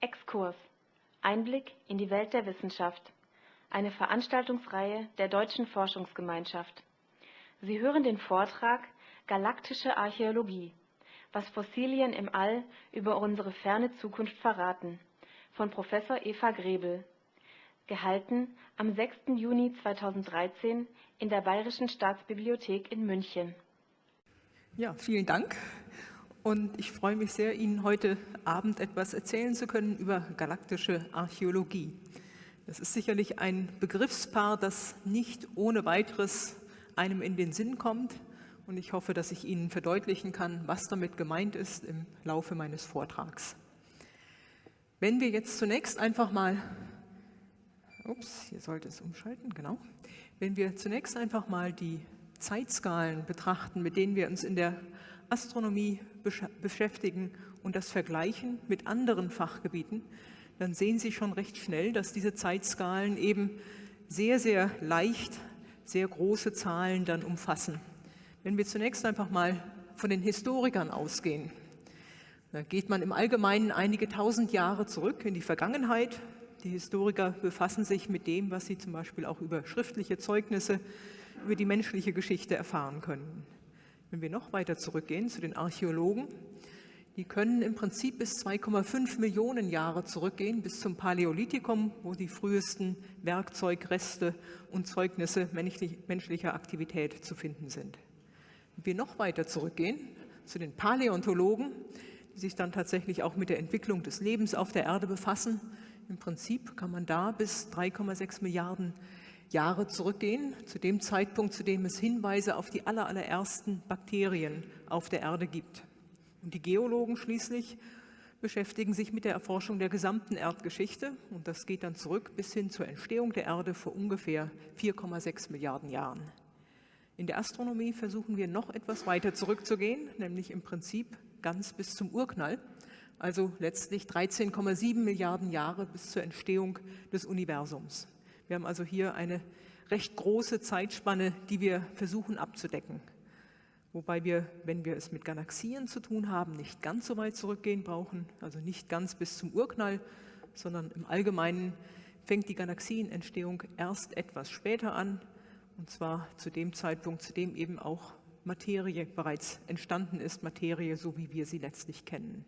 Exkurs Einblick in die Welt der Wissenschaft. Eine Veranstaltungsreihe der Deutschen Forschungsgemeinschaft. Sie hören den Vortrag Galaktische Archäologie. Was Fossilien im All über unsere ferne Zukunft verraten von Professor Eva Grebel. Gehalten am 6. Juni 2013 in der Bayerischen Staatsbibliothek in München. Ja, vielen Dank. Und ich freue mich sehr, Ihnen heute Abend etwas erzählen zu können über galaktische Archäologie. Das ist sicherlich ein Begriffspaar, das nicht ohne weiteres einem in den Sinn kommt. Und ich hoffe, dass ich Ihnen verdeutlichen kann, was damit gemeint ist im Laufe meines Vortrags. Wenn wir jetzt zunächst einfach mal, ups, hier sollte es umschalten, genau. Wenn wir zunächst einfach mal die Zeitskalen betrachten, mit denen wir uns in der Astronomie beschäftigen und das vergleichen mit anderen Fachgebieten, dann sehen Sie schon recht schnell, dass diese Zeitskalen eben sehr, sehr leicht sehr große Zahlen dann umfassen. Wenn wir zunächst einfach mal von den Historikern ausgehen, da geht man im Allgemeinen einige tausend Jahre zurück in die Vergangenheit. Die Historiker befassen sich mit dem, was sie zum Beispiel auch über schriftliche Zeugnisse über die menschliche Geschichte erfahren können. Wenn wir noch weiter zurückgehen zu den Archäologen, die können im Prinzip bis 2,5 Millionen Jahre zurückgehen, bis zum Paläolithikum, wo die frühesten Werkzeugreste und Zeugnisse menschlicher Aktivität zu finden sind. Wenn wir noch weiter zurückgehen zu den Paläontologen, die sich dann tatsächlich auch mit der Entwicklung des Lebens auf der Erde befassen, im Prinzip kann man da bis 3,6 Milliarden Jahre zurückgehen, zu dem Zeitpunkt, zu dem es Hinweise auf die allerersten Bakterien auf der Erde gibt. Und die Geologen schließlich beschäftigen sich mit der Erforschung der gesamten Erdgeschichte und das geht dann zurück bis hin zur Entstehung der Erde vor ungefähr 4,6 Milliarden Jahren. In der Astronomie versuchen wir noch etwas weiter zurückzugehen, nämlich im Prinzip ganz bis zum Urknall, also letztlich 13,7 Milliarden Jahre bis zur Entstehung des Universums. Wir haben also hier eine recht große Zeitspanne, die wir versuchen abzudecken. Wobei wir, wenn wir es mit Galaxien zu tun haben, nicht ganz so weit zurückgehen brauchen, also nicht ganz bis zum Urknall, sondern im Allgemeinen fängt die Galaxienentstehung erst etwas später an, und zwar zu dem Zeitpunkt, zu dem eben auch Materie bereits entstanden ist, Materie, so wie wir sie letztlich kennen.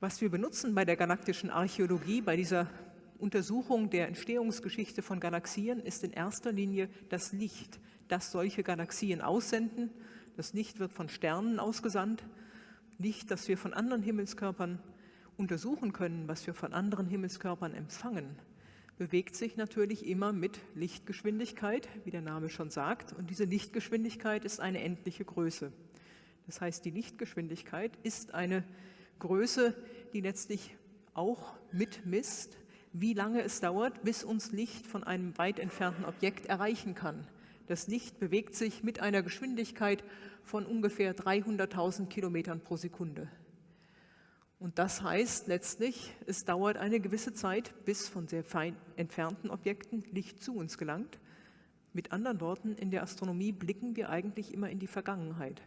Was wir benutzen bei der galaktischen Archäologie, bei dieser Untersuchung der Entstehungsgeschichte von Galaxien ist in erster Linie das Licht, das solche Galaxien aussenden. Das Licht wird von Sternen ausgesandt. Licht, das wir von anderen Himmelskörpern untersuchen können, was wir von anderen Himmelskörpern empfangen, bewegt sich natürlich immer mit Lichtgeschwindigkeit, wie der Name schon sagt. Und diese Lichtgeschwindigkeit ist eine endliche Größe. Das heißt, die Lichtgeschwindigkeit ist eine Größe, die letztlich auch mitmisst, wie lange es dauert, bis uns Licht von einem weit entfernten Objekt erreichen kann. Das Licht bewegt sich mit einer Geschwindigkeit von ungefähr 300.000 Kilometern pro Sekunde. Und das heißt letztlich, es dauert eine gewisse Zeit, bis von sehr fein entfernten Objekten Licht zu uns gelangt. Mit anderen Worten, in der Astronomie blicken wir eigentlich immer in die Vergangenheit.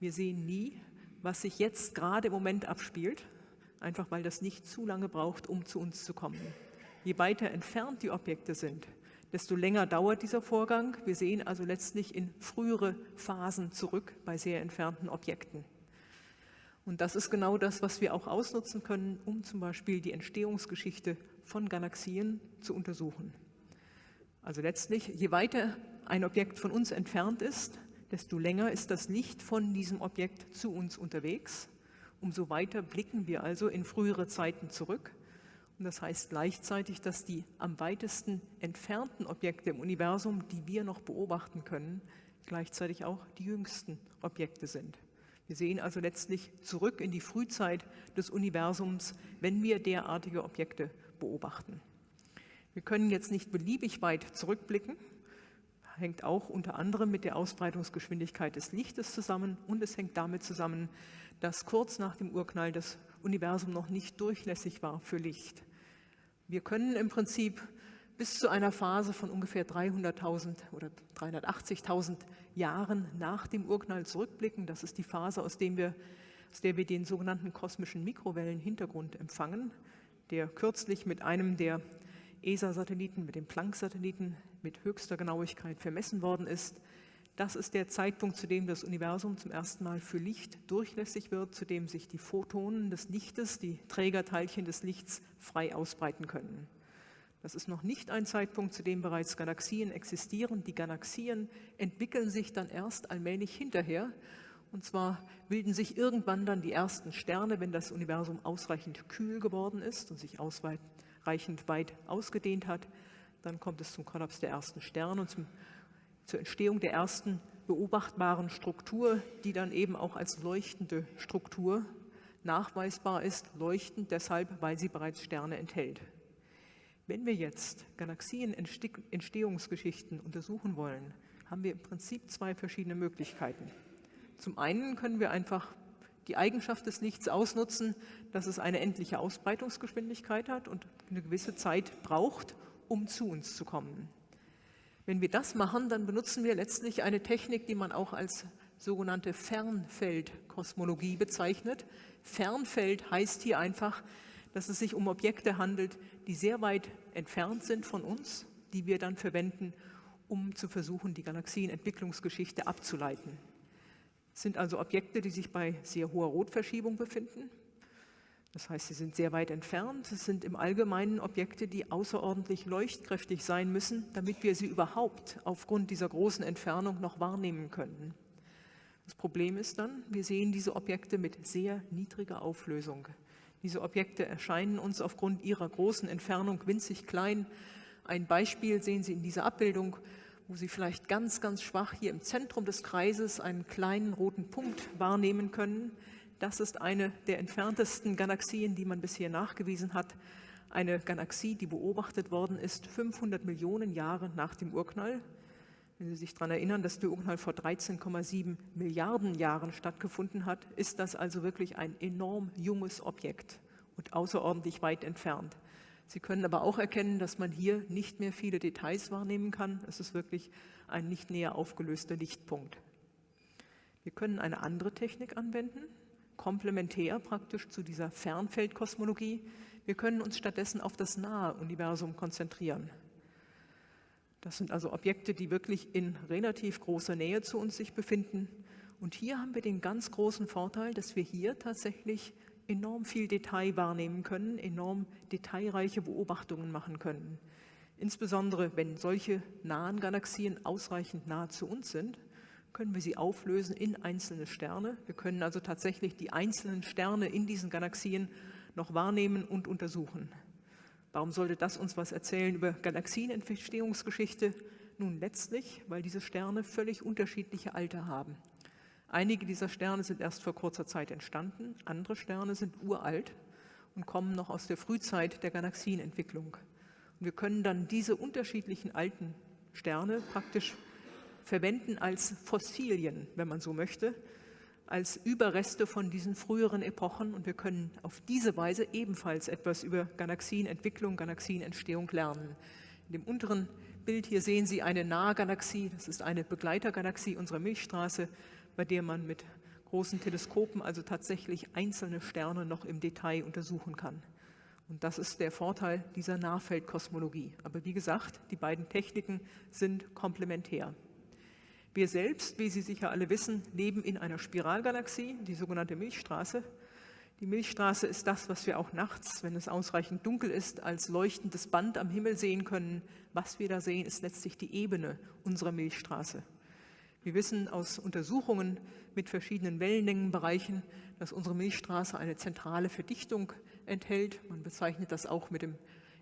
Wir sehen nie, was sich jetzt gerade im Moment abspielt, einfach weil das nicht zu lange braucht, um zu uns zu kommen. Je weiter entfernt die Objekte sind, desto länger dauert dieser Vorgang. Wir sehen also letztlich in frühere Phasen zurück bei sehr entfernten Objekten. Und das ist genau das, was wir auch ausnutzen können, um zum Beispiel die Entstehungsgeschichte von Galaxien zu untersuchen. Also letztlich, je weiter ein Objekt von uns entfernt ist, desto länger ist das Licht von diesem Objekt zu uns unterwegs Umso weiter blicken wir also in frühere Zeiten zurück. Und das heißt gleichzeitig, dass die am weitesten entfernten Objekte im Universum, die wir noch beobachten können, gleichzeitig auch die jüngsten Objekte sind. Wir sehen also letztlich zurück in die Frühzeit des Universums, wenn wir derartige Objekte beobachten. Wir können jetzt nicht beliebig weit zurückblicken, hängt auch unter anderem mit der Ausbreitungsgeschwindigkeit des Lichtes zusammen und es hängt damit zusammen, dass kurz nach dem Urknall das Universum noch nicht durchlässig war für Licht. Wir können im Prinzip bis zu einer Phase von ungefähr 300.000 oder 380.000 Jahren nach dem Urknall zurückblicken. Das ist die Phase, aus, wir, aus der wir den sogenannten kosmischen Mikrowellenhintergrund empfangen, der kürzlich mit einem der ESA-Satelliten, mit dem Planck-Satelliten mit höchster Genauigkeit vermessen worden ist. Das ist der Zeitpunkt, zu dem das Universum zum ersten Mal für Licht durchlässig wird, zu dem sich die Photonen des Lichtes, die Trägerteilchen des Lichts, frei ausbreiten können. Das ist noch nicht ein Zeitpunkt, zu dem bereits Galaxien existieren. Die Galaxien entwickeln sich dann erst allmählich hinterher. Und zwar bilden sich irgendwann dann die ersten Sterne, wenn das Universum ausreichend kühl geworden ist und sich ausreichend weit ausgedehnt hat. Dann kommt es zum Kollaps der ersten Sterne und zum, zur Entstehung der ersten beobachtbaren Struktur, die dann eben auch als leuchtende Struktur nachweisbar ist. Leuchtend deshalb, weil sie bereits Sterne enthält. Wenn wir jetzt Galaxienentstehungsgeschichten untersuchen wollen, haben wir im Prinzip zwei verschiedene Möglichkeiten. Zum einen können wir einfach die Eigenschaft des Lichts ausnutzen, dass es eine endliche Ausbreitungsgeschwindigkeit hat und eine gewisse Zeit braucht, um zu uns zu kommen. Wenn wir das machen, dann benutzen wir letztlich eine Technik, die man auch als sogenannte Fernfeldkosmologie bezeichnet. Fernfeld heißt hier einfach, dass es sich um Objekte handelt, die sehr weit entfernt sind von uns, die wir dann verwenden, um zu versuchen, die Galaxienentwicklungsgeschichte abzuleiten. Es sind also Objekte, die sich bei sehr hoher Rotverschiebung befinden. Das heißt, sie sind sehr weit entfernt. Es sind im Allgemeinen Objekte, die außerordentlich leuchtkräftig sein müssen, damit wir sie überhaupt aufgrund dieser großen Entfernung noch wahrnehmen können. Das Problem ist dann, wir sehen diese Objekte mit sehr niedriger Auflösung. Diese Objekte erscheinen uns aufgrund ihrer großen Entfernung winzig klein. Ein Beispiel sehen Sie in dieser Abbildung, wo Sie vielleicht ganz, ganz schwach hier im Zentrum des Kreises einen kleinen roten Punkt wahrnehmen können. Das ist eine der entferntesten Galaxien, die man bisher nachgewiesen hat. Eine Galaxie, die beobachtet worden ist 500 Millionen Jahre nach dem Urknall. Wenn Sie sich daran erinnern, dass der Urknall vor 13,7 Milliarden Jahren stattgefunden hat, ist das also wirklich ein enorm junges Objekt und außerordentlich weit entfernt. Sie können aber auch erkennen, dass man hier nicht mehr viele Details wahrnehmen kann. Es ist wirklich ein nicht näher aufgelöster Lichtpunkt. Wir können eine andere Technik anwenden, komplementär praktisch zu dieser Fernfeldkosmologie. Wir können uns stattdessen auf das nahe Universum konzentrieren. Das sind also Objekte, die wirklich in relativ großer Nähe zu uns sich befinden. Und hier haben wir den ganz großen Vorteil, dass wir hier tatsächlich enorm viel Detail wahrnehmen können, enorm detailreiche Beobachtungen machen können. Insbesondere wenn solche nahen Galaxien ausreichend nah zu uns sind, können wir sie auflösen in einzelne Sterne. Wir können also tatsächlich die einzelnen Sterne in diesen Galaxien noch wahrnehmen und untersuchen. Warum sollte das uns was erzählen über Galaxienentstehungsgeschichte? Nun letztlich, weil diese Sterne völlig unterschiedliche Alter haben. Einige dieser Sterne sind erst vor kurzer Zeit entstanden, andere Sterne sind uralt und kommen noch aus der Frühzeit der Galaxienentwicklung. Und wir können dann diese unterschiedlichen alten Sterne praktisch verwenden als Fossilien, wenn man so möchte, als Überreste von diesen früheren Epochen und wir können auf diese Weise ebenfalls etwas über Galaxienentwicklung, Galaxienentstehung lernen. In dem unteren Bild hier sehen Sie eine nahe Galaxie, das ist eine Begleitergalaxie unserer Milchstraße, bei der man mit großen Teleskopen also tatsächlich einzelne Sterne noch im Detail untersuchen kann. Und das ist der Vorteil dieser Nahfeldkosmologie. Aber wie gesagt, die beiden Techniken sind komplementär. Wir selbst, wie Sie sicher alle wissen, leben in einer Spiralgalaxie, die sogenannte Milchstraße. Die Milchstraße ist das, was wir auch nachts, wenn es ausreichend dunkel ist, als leuchtendes Band am Himmel sehen können. Was wir da sehen, ist letztlich die Ebene unserer Milchstraße. Wir wissen aus Untersuchungen mit verschiedenen Wellenlängenbereichen, dass unsere Milchstraße eine zentrale Verdichtung enthält. Man bezeichnet das auch mit dem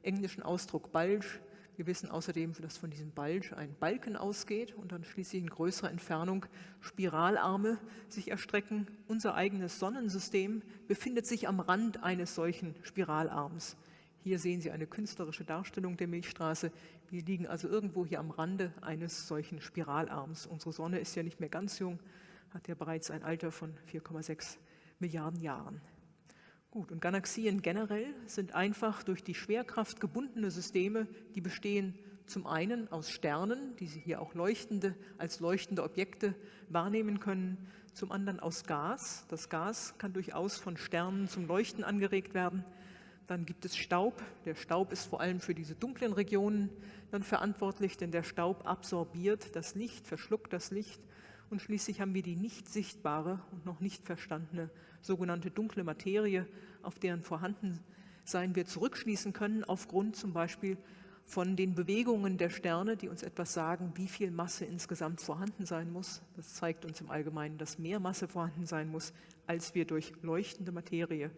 englischen Ausdruck Bulge. Wir wissen außerdem, dass von diesem Bulge ein Balken ausgeht und dann schließlich in größerer Entfernung Spiralarme sich erstrecken. Unser eigenes Sonnensystem befindet sich am Rand eines solchen Spiralarms. Hier sehen Sie eine künstlerische Darstellung der Milchstraße. Wir liegen also irgendwo hier am Rande eines solchen Spiralarms. Unsere Sonne ist ja nicht mehr ganz jung, hat ja bereits ein Alter von 4,6 Milliarden Jahren. Gut, und Galaxien generell sind einfach durch die Schwerkraft gebundene Systeme, die bestehen zum einen aus Sternen, die Sie hier auch leuchtende, als leuchtende Objekte wahrnehmen können, zum anderen aus Gas. Das Gas kann durchaus von Sternen zum Leuchten angeregt werden. Dann gibt es Staub. Der Staub ist vor allem für diese dunklen Regionen dann verantwortlich, denn der Staub absorbiert das Licht, verschluckt das Licht. Und schließlich haben wir die nicht sichtbare und noch nicht verstandene sogenannte dunkle Materie, auf deren Vorhandensein wir zurückschließen können, aufgrund zum Beispiel von den Bewegungen der Sterne, die uns etwas sagen, wie viel Masse insgesamt vorhanden sein muss. Das zeigt uns im Allgemeinen, dass mehr Masse vorhanden sein muss, als wir durch leuchtende Materie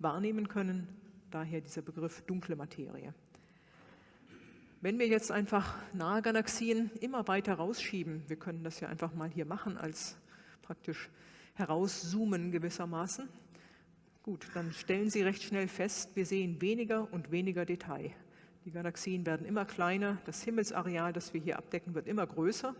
wahrnehmen können. Daher dieser Begriff dunkle Materie. Wenn wir jetzt einfach nahe Galaxien immer weiter rausschieben, wir können das ja einfach mal hier machen als praktisch herauszoomen gewissermaßen, gut, dann stellen Sie recht schnell fest, wir sehen weniger und weniger Detail. Die Galaxien werden immer kleiner, das Himmelsareal, das wir hier abdecken, wird immer größer.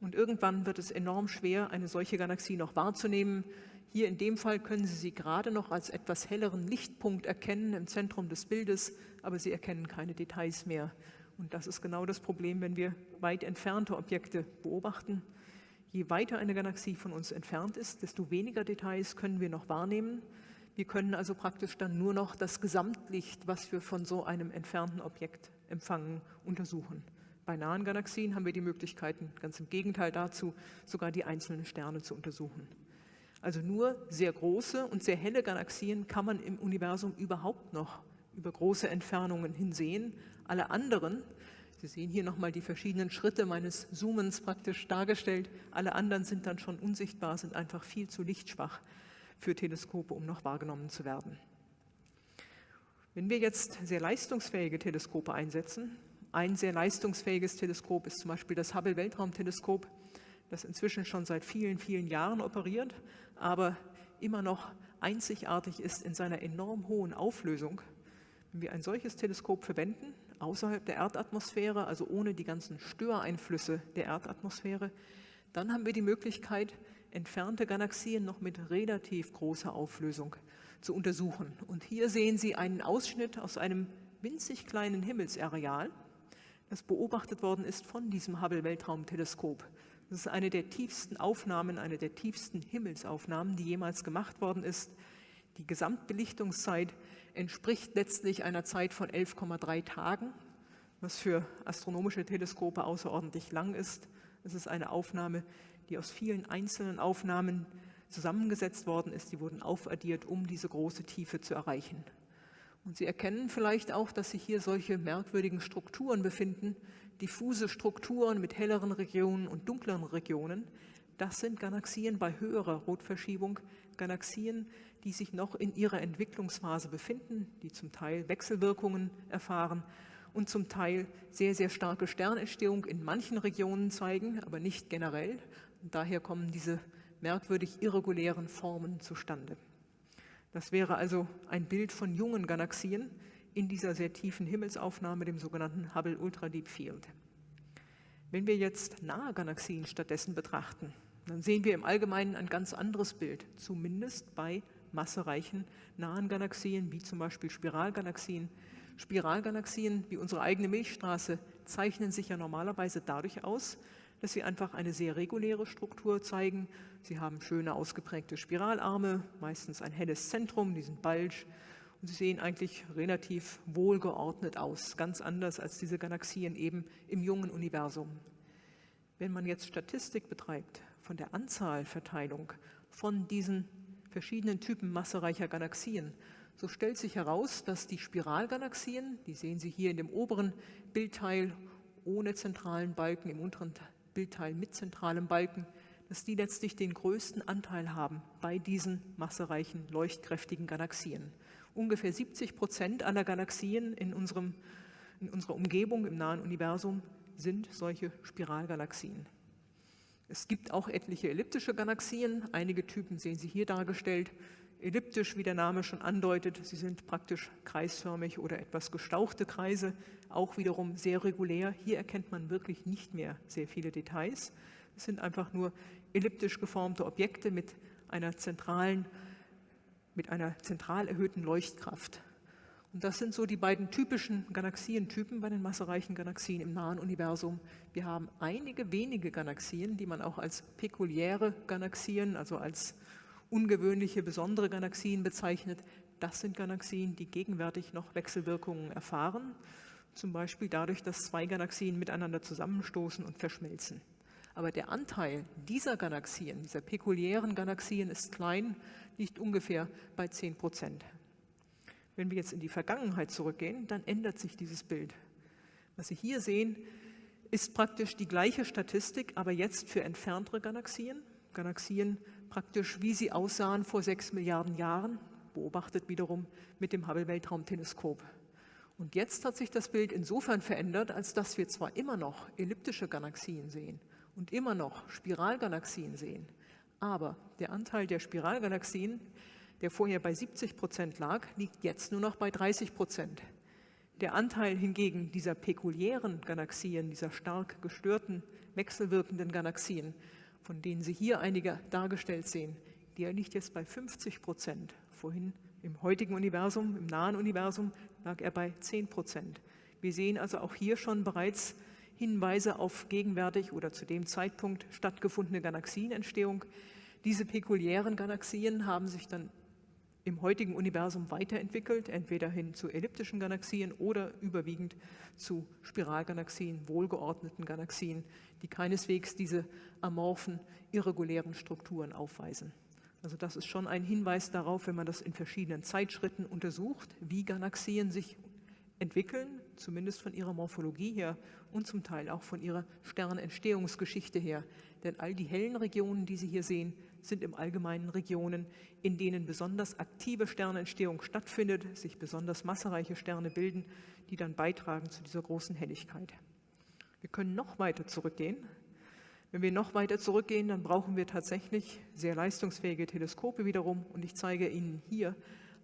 Und irgendwann wird es enorm schwer, eine solche Galaxie noch wahrzunehmen. Hier in dem Fall können Sie sie gerade noch als etwas helleren Lichtpunkt erkennen im Zentrum des Bildes, aber Sie erkennen keine Details mehr. Und das ist genau das Problem, wenn wir weit entfernte Objekte beobachten. Je weiter eine Galaxie von uns entfernt ist, desto weniger Details können wir noch wahrnehmen. Wir können also praktisch dann nur noch das Gesamtlicht, was wir von so einem entfernten Objekt empfangen, untersuchen. Bei nahen Galaxien haben wir die Möglichkeiten, ganz im Gegenteil dazu, sogar die einzelnen Sterne zu untersuchen. Also nur sehr große und sehr helle Galaxien kann man im Universum überhaupt noch über große Entfernungen hinsehen. Alle anderen, Sie sehen hier nochmal die verschiedenen Schritte meines Zoomens praktisch dargestellt, alle anderen sind dann schon unsichtbar, sind einfach viel zu lichtschwach für Teleskope, um noch wahrgenommen zu werden. Wenn wir jetzt sehr leistungsfähige Teleskope einsetzen, ein sehr leistungsfähiges Teleskop ist zum Beispiel das Hubble Weltraumteleskop, das inzwischen schon seit vielen, vielen Jahren operiert, aber immer noch einzigartig ist in seiner enorm hohen Auflösung. Wenn wir ein solches Teleskop verwenden, außerhalb der Erdatmosphäre, also ohne die ganzen Störeinflüsse der Erdatmosphäre, dann haben wir die Möglichkeit, entfernte Galaxien noch mit relativ großer Auflösung zu untersuchen. Und hier sehen Sie einen Ausschnitt aus einem winzig kleinen Himmelsareal, das beobachtet worden ist von diesem Hubble-Weltraumteleskop. Das ist eine der tiefsten Aufnahmen, eine der tiefsten Himmelsaufnahmen, die jemals gemacht worden ist. Die Gesamtbelichtungszeit entspricht letztlich einer Zeit von 11,3 Tagen, was für astronomische Teleskope außerordentlich lang ist. Es ist eine Aufnahme, die aus vielen einzelnen Aufnahmen zusammengesetzt worden ist. Die wurden aufaddiert, um diese große Tiefe zu erreichen. Und Sie erkennen vielleicht auch, dass sich hier solche merkwürdigen Strukturen befinden, diffuse Strukturen mit helleren Regionen und dunkleren Regionen. Das sind Galaxien bei höherer Rotverschiebung, Galaxien, die sich noch in ihrer Entwicklungsphase befinden, die zum Teil Wechselwirkungen erfahren und zum Teil sehr, sehr starke Sternentstehung in manchen Regionen zeigen, aber nicht generell. Und daher kommen diese merkwürdig irregulären Formen zustande. Das wäre also ein Bild von jungen Galaxien in dieser sehr tiefen Himmelsaufnahme, dem sogenannten Hubble Ultra Deep Field. Wenn wir jetzt nahe Galaxien stattdessen betrachten, dann sehen wir im Allgemeinen ein ganz anderes Bild, zumindest bei massereichen nahen Galaxien, wie zum Beispiel Spiralgalaxien. Spiralgalaxien wie unsere eigene Milchstraße zeichnen sich ja normalerweise dadurch aus, dass sie einfach eine sehr reguläre Struktur zeigen. Sie haben schöne ausgeprägte Spiralarme, meistens ein helles Zentrum, diesen Bulge. Sie sehen eigentlich relativ wohlgeordnet aus, ganz anders als diese Galaxien eben im jungen Universum. Wenn man jetzt Statistik betreibt von der Anzahlverteilung von diesen verschiedenen Typen massereicher Galaxien, so stellt sich heraus, dass die Spiralgalaxien, die sehen Sie hier in dem oberen Bildteil ohne zentralen Balken, im unteren Bildteil mit zentralem Balken, dass die letztlich den größten Anteil haben bei diesen massereichen, leuchtkräftigen Galaxien. Ungefähr 70 Prozent aller Galaxien in, unserem, in unserer Umgebung im nahen Universum sind solche Spiralgalaxien. Es gibt auch etliche elliptische Galaxien. Einige Typen sehen Sie hier dargestellt. Elliptisch, wie der Name schon andeutet, sie sind praktisch kreisförmig oder etwas gestauchte Kreise, auch wiederum sehr regulär. Hier erkennt man wirklich nicht mehr sehr viele Details. Es sind einfach nur elliptisch geformte Objekte mit einer zentralen, mit einer zentral erhöhten Leuchtkraft. Und das sind so die beiden typischen Galaxientypen bei den massereichen Galaxien im nahen Universum. Wir haben einige wenige Galaxien, die man auch als pekuliäre Galaxien, also als ungewöhnliche, besondere Galaxien bezeichnet. Das sind Galaxien, die gegenwärtig noch Wechselwirkungen erfahren, zum Beispiel dadurch, dass zwei Galaxien miteinander zusammenstoßen und verschmelzen. Aber der Anteil dieser Galaxien, dieser pekuliären Galaxien ist klein, liegt ungefähr bei 10 Prozent. Wenn wir jetzt in die Vergangenheit zurückgehen, dann ändert sich dieses Bild. Was Sie hier sehen, ist praktisch die gleiche Statistik, aber jetzt für entferntere Galaxien. Galaxien praktisch, wie sie aussahen vor sechs Milliarden Jahren, beobachtet wiederum mit dem Hubble-Weltraumteleskop. Und jetzt hat sich das Bild insofern verändert, als dass wir zwar immer noch elliptische Galaxien sehen und immer noch Spiralgalaxien sehen, aber der Anteil der Spiralgalaxien der vorher bei 70 Prozent lag, liegt jetzt nur noch bei 30 Prozent. Der Anteil hingegen dieser pekuliären Galaxien, dieser stark gestörten, wechselwirkenden Galaxien, von denen Sie hier einige dargestellt sehen, der liegt jetzt bei 50 Prozent. Vorhin im heutigen Universum, im nahen Universum, lag er bei 10 Prozent. Wir sehen also auch hier schon bereits Hinweise auf gegenwärtig oder zu dem Zeitpunkt stattgefundene Galaxienentstehung. Diese pekuliären Galaxien haben sich dann im heutigen Universum weiterentwickelt, entweder hin zu elliptischen Galaxien oder überwiegend zu Spiralgalaxien, wohlgeordneten Galaxien, die keineswegs diese amorphen, irregulären Strukturen aufweisen. Also das ist schon ein Hinweis darauf, wenn man das in verschiedenen Zeitschritten untersucht, wie Galaxien sich entwickeln, zumindest von ihrer Morphologie her und zum Teil auch von ihrer Sternentstehungsgeschichte her. Denn all die hellen Regionen, die Sie hier sehen, sind im Allgemeinen Regionen, in denen besonders aktive Sternentstehung stattfindet, sich besonders massereiche Sterne bilden, die dann beitragen zu dieser großen Helligkeit. Wir können noch weiter zurückgehen. Wenn wir noch weiter zurückgehen, dann brauchen wir tatsächlich sehr leistungsfähige Teleskope wiederum. Und ich zeige Ihnen hier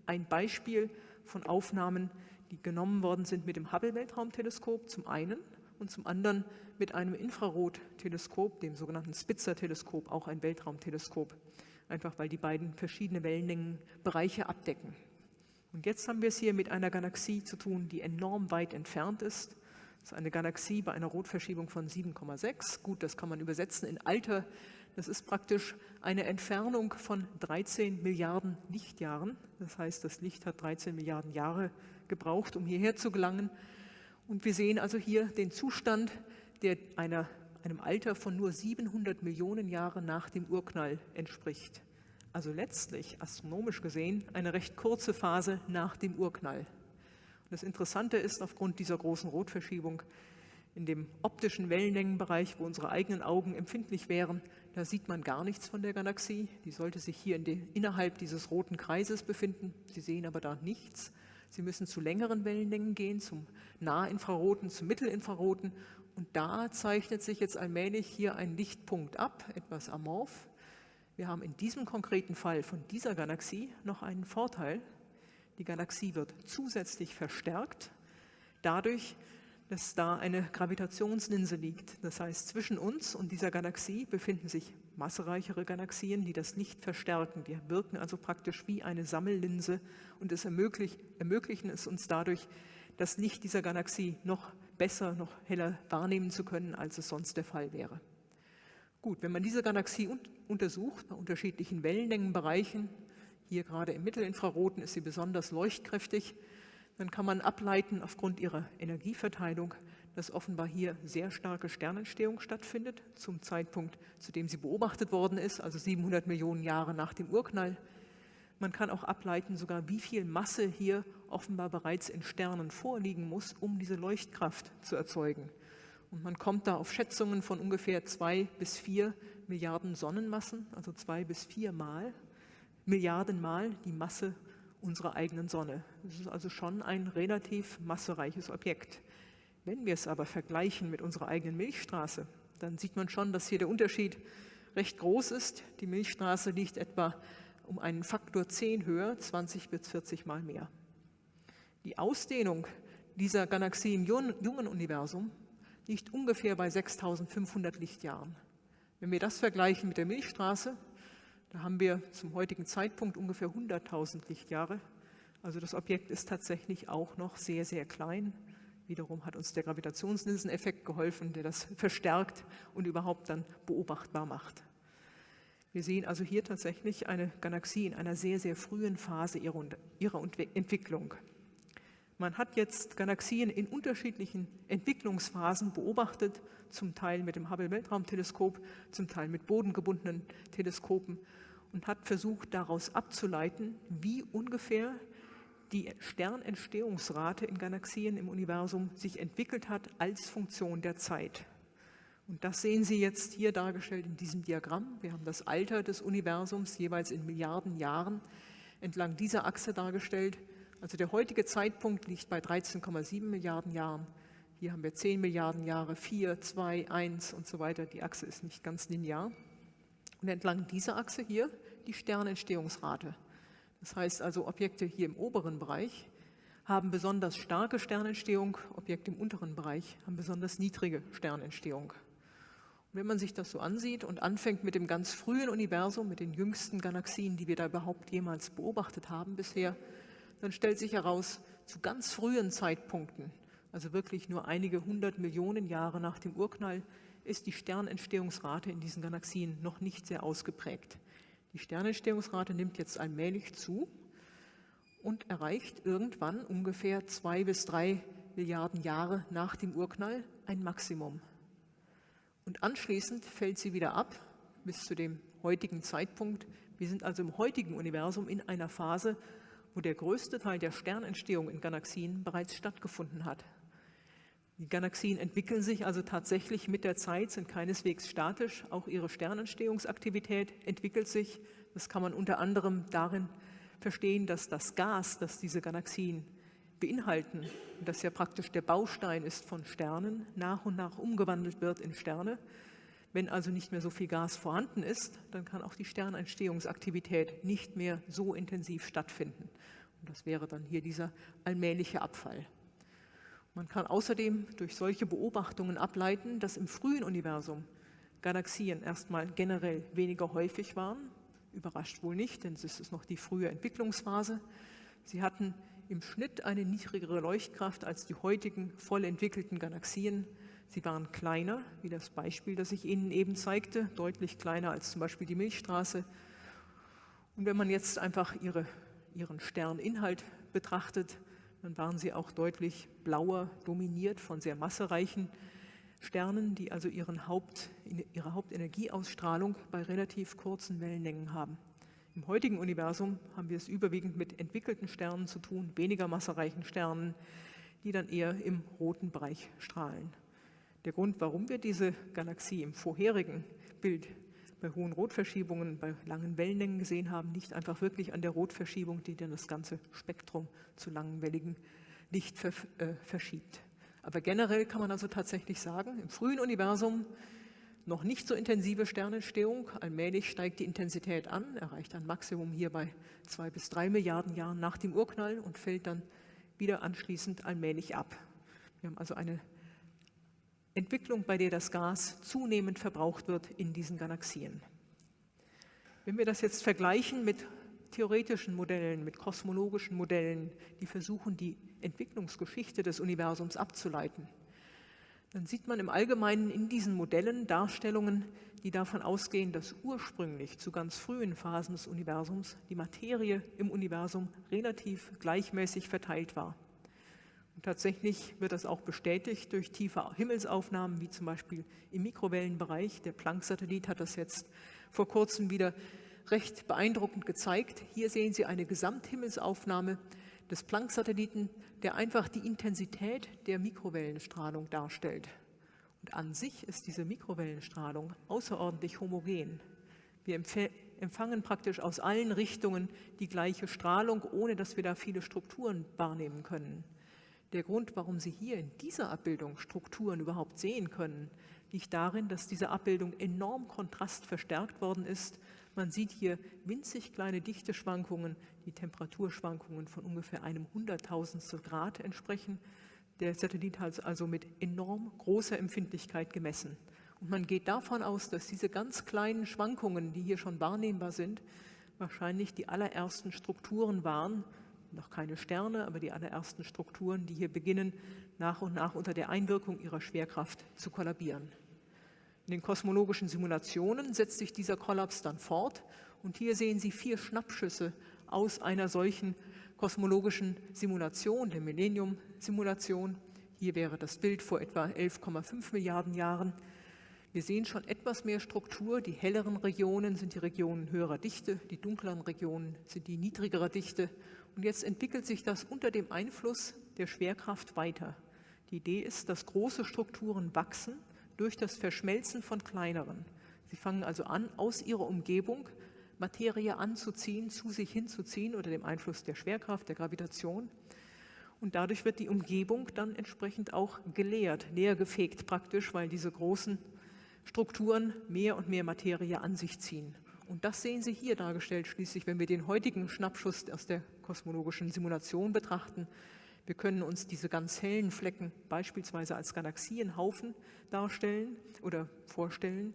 ein Beispiel von Aufnahmen, die genommen worden sind mit dem Hubble-Weltraumteleskop zum einen und zum anderen mit einem Infrarotteleskop, dem sogenannten Spitzer-Teleskop, auch ein Weltraumteleskop, einfach weil die beiden verschiedene Wellenlängenbereiche abdecken. Und jetzt haben wir es hier mit einer Galaxie zu tun, die enorm weit entfernt ist. Das ist eine Galaxie bei einer Rotverschiebung von 7,6. Gut, das kann man übersetzen in Alter. Das ist praktisch eine Entfernung von 13 Milliarden Lichtjahren. Das heißt, das Licht hat 13 Milliarden Jahre gebraucht, um hierher zu gelangen. Und wir sehen also hier den Zustand, der einer, einem Alter von nur 700 Millionen Jahre nach dem Urknall entspricht. Also letztlich, astronomisch gesehen, eine recht kurze Phase nach dem Urknall. Und das Interessante ist, aufgrund dieser großen Rotverschiebung, in dem optischen Wellenlängenbereich, wo unsere eigenen Augen empfindlich wären, da sieht man gar nichts von der Galaxie. Die sollte sich hier in die, innerhalb dieses roten Kreises befinden. Sie sehen aber da nichts. Sie müssen zu längeren Wellenlängen gehen, zum Nahinfraroten, zum Mittelinfraroten. Und da zeichnet sich jetzt allmählich hier ein Lichtpunkt ab, etwas amorph. Wir haben in diesem konkreten Fall von dieser Galaxie noch einen Vorteil. Die Galaxie wird zusätzlich verstärkt dadurch, dass da eine Gravitationslinse liegt. Das heißt, zwischen uns und dieser Galaxie befinden sich massereichere Galaxien, die das Licht verstärken. Die wirken also praktisch wie eine Sammellinse und es ermöglicht, ermöglichen es uns dadurch, das Licht dieser Galaxie noch besser, noch heller wahrnehmen zu können, als es sonst der Fall wäre. Gut, wenn man diese Galaxie un untersucht, bei unterschiedlichen Wellenlängenbereichen, hier gerade im Mittelinfraroten ist sie besonders leuchtkräftig, dann kann man ableiten aufgrund ihrer Energieverteilung, dass offenbar hier sehr starke Sternentstehung stattfindet, zum Zeitpunkt, zu dem sie beobachtet worden ist, also 700 Millionen Jahre nach dem Urknall. Man kann auch ableiten, sogar wie viel Masse hier offenbar bereits in Sternen vorliegen muss, um diese Leuchtkraft zu erzeugen. Und man kommt da auf Schätzungen von ungefähr zwei bis vier Milliarden Sonnenmassen, also zwei bis vier Mal, Milliarden Mal die Masse unserer eigenen Sonne. Das ist also schon ein relativ massereiches Objekt. Wenn wir es aber vergleichen mit unserer eigenen Milchstraße, dann sieht man schon, dass hier der Unterschied recht groß ist. Die Milchstraße liegt etwa um einen Faktor 10 höher, 20 bis 40 Mal mehr. Die Ausdehnung dieser Galaxie im jungen Universum liegt ungefähr bei 6500 Lichtjahren. Wenn wir das vergleichen mit der Milchstraße, da haben wir zum heutigen Zeitpunkt ungefähr 100.000 Lichtjahre. Also das Objekt ist tatsächlich auch noch sehr, sehr klein. Wiederum hat uns der Gravitationslinseneffekt geholfen, der das verstärkt und überhaupt dann beobachtbar macht. Wir sehen also hier tatsächlich eine Galaxie in einer sehr, sehr frühen Phase ihrer, ihrer Entwicklung. Man hat jetzt Galaxien in unterschiedlichen Entwicklungsphasen beobachtet, zum Teil mit dem Hubble-Weltraumteleskop, zum Teil mit bodengebundenen Teleskopen und hat versucht, daraus abzuleiten, wie ungefähr die Sternentstehungsrate in Galaxien im Universum sich entwickelt hat als Funktion der Zeit. Und das sehen Sie jetzt hier dargestellt in diesem Diagramm. Wir haben das Alter des Universums jeweils in Milliarden Jahren entlang dieser Achse dargestellt. Also der heutige Zeitpunkt liegt bei 13,7 Milliarden Jahren. Hier haben wir 10 Milliarden Jahre, 4, 2, 1 und so weiter. Die Achse ist nicht ganz linear. Und entlang dieser Achse hier die Sternentstehungsrate. Das heißt also, Objekte hier im oberen Bereich haben besonders starke Sternentstehung, Objekte im unteren Bereich haben besonders niedrige Sternentstehung. Wenn man sich das so ansieht und anfängt mit dem ganz frühen Universum, mit den jüngsten Galaxien, die wir da überhaupt jemals beobachtet haben bisher, dann stellt sich heraus, zu ganz frühen Zeitpunkten, also wirklich nur einige hundert Millionen Jahre nach dem Urknall, ist die Sternentstehungsrate in diesen Galaxien noch nicht sehr ausgeprägt. Die Sternentstehungsrate nimmt jetzt allmählich zu und erreicht irgendwann ungefähr zwei bis drei Milliarden Jahre nach dem Urknall ein Maximum und anschließend fällt sie wieder ab bis zu dem heutigen Zeitpunkt. Wir sind also im heutigen Universum in einer Phase, wo der größte Teil der Sternentstehung in Galaxien bereits stattgefunden hat. Die Galaxien entwickeln sich also tatsächlich mit der Zeit, sind keineswegs statisch. Auch ihre Sternentstehungsaktivität entwickelt sich. Das kann man unter anderem darin verstehen, dass das Gas, das diese Galaxien beinhalten, das ja praktisch der Baustein ist von Sternen, nach und nach umgewandelt wird in Sterne. Wenn also nicht mehr so viel Gas vorhanden ist, dann kann auch die Sternentstehungsaktivität nicht mehr so intensiv stattfinden. Und das wäre dann hier dieser allmähliche Abfall. Man kann außerdem durch solche Beobachtungen ableiten, dass im frühen Universum Galaxien erstmal generell weniger häufig waren. Überrascht wohl nicht, denn es ist noch die frühe Entwicklungsphase. Sie hatten im Schnitt eine niedrigere Leuchtkraft als die heutigen voll entwickelten Galaxien. Sie waren kleiner, wie das Beispiel, das ich Ihnen eben zeigte, deutlich kleiner als zum Beispiel die Milchstraße. Und wenn man jetzt einfach ihre, ihren Sterninhalt betrachtet, dann waren sie auch deutlich blauer, dominiert von sehr massereichen Sternen, die also Haupt, ihre Hauptenergieausstrahlung bei relativ kurzen Wellenlängen haben. Im heutigen Universum haben wir es überwiegend mit entwickelten Sternen zu tun, weniger massereichen Sternen, die dann eher im roten Bereich strahlen. Der Grund, warum wir diese Galaxie im vorherigen Bild bei hohen Rotverschiebungen, bei langen Wellenlängen gesehen haben, nicht einfach wirklich an der Rotverschiebung, die dann das ganze Spektrum zu langwelligem Licht äh, verschiebt. Aber generell kann man also tatsächlich sagen, im frühen Universum noch nicht so intensive Sternentstehung. Allmählich steigt die Intensität an, erreicht ein Maximum hier bei zwei bis drei Milliarden Jahren nach dem Urknall und fällt dann wieder anschließend allmählich ab. Wir haben also eine Entwicklung, bei der das Gas zunehmend verbraucht wird in diesen Galaxien. Wenn wir das jetzt vergleichen mit theoretischen Modellen, mit kosmologischen Modellen, die versuchen, die Entwicklungsgeschichte des Universums abzuleiten, dann sieht man im Allgemeinen in diesen Modellen Darstellungen, die davon ausgehen, dass ursprünglich zu ganz frühen Phasen des Universums die Materie im Universum relativ gleichmäßig verteilt war. Und tatsächlich wird das auch bestätigt durch tiefe Himmelsaufnahmen, wie zum Beispiel im Mikrowellenbereich. Der Planck-Satellit hat das jetzt vor kurzem wieder recht beeindruckend gezeigt. Hier sehen Sie eine Gesamthimmelsaufnahme des Planck-Satelliten, der einfach die Intensität der Mikrowellenstrahlung darstellt. Und an sich ist diese Mikrowellenstrahlung außerordentlich homogen. Wir empfangen praktisch aus allen Richtungen die gleiche Strahlung, ohne dass wir da viele Strukturen wahrnehmen können. Der Grund, warum Sie hier in dieser Abbildung Strukturen überhaupt sehen können, liegt darin, dass diese Abbildung enorm kontrastverstärkt worden ist man sieht hier winzig kleine Dichteschwankungen, die Temperaturschwankungen von ungefähr einem Hunderttausendstel Grad entsprechen. Der Satellit hat also mit enorm großer Empfindlichkeit gemessen. Und man geht davon aus, dass diese ganz kleinen Schwankungen, die hier schon wahrnehmbar sind, wahrscheinlich die allerersten Strukturen waren, noch keine Sterne, aber die allerersten Strukturen, die hier beginnen, nach und nach unter der Einwirkung ihrer Schwerkraft zu kollabieren. In den kosmologischen Simulationen setzt sich dieser Kollaps dann fort und hier sehen Sie vier Schnappschüsse aus einer solchen kosmologischen Simulation, der Millennium-Simulation. Hier wäre das Bild vor etwa 11,5 Milliarden Jahren. Wir sehen schon etwas mehr Struktur. Die helleren Regionen sind die Regionen höherer Dichte, die dunkleren Regionen sind die niedrigerer Dichte. Und jetzt entwickelt sich das unter dem Einfluss der Schwerkraft weiter. Die Idee ist, dass große Strukturen wachsen durch das Verschmelzen von kleineren. Sie fangen also an, aus ihrer Umgebung Materie anzuziehen, zu sich hinzuziehen unter dem Einfluss der Schwerkraft, der Gravitation. Und dadurch wird die Umgebung dann entsprechend auch geleert, leer gefegt praktisch, weil diese großen Strukturen mehr und mehr Materie an sich ziehen. Und das sehen Sie hier dargestellt schließlich, wenn wir den heutigen Schnappschuss aus der kosmologischen Simulation betrachten. Wir können uns diese ganz hellen Flecken beispielsweise als Galaxienhaufen darstellen oder vorstellen.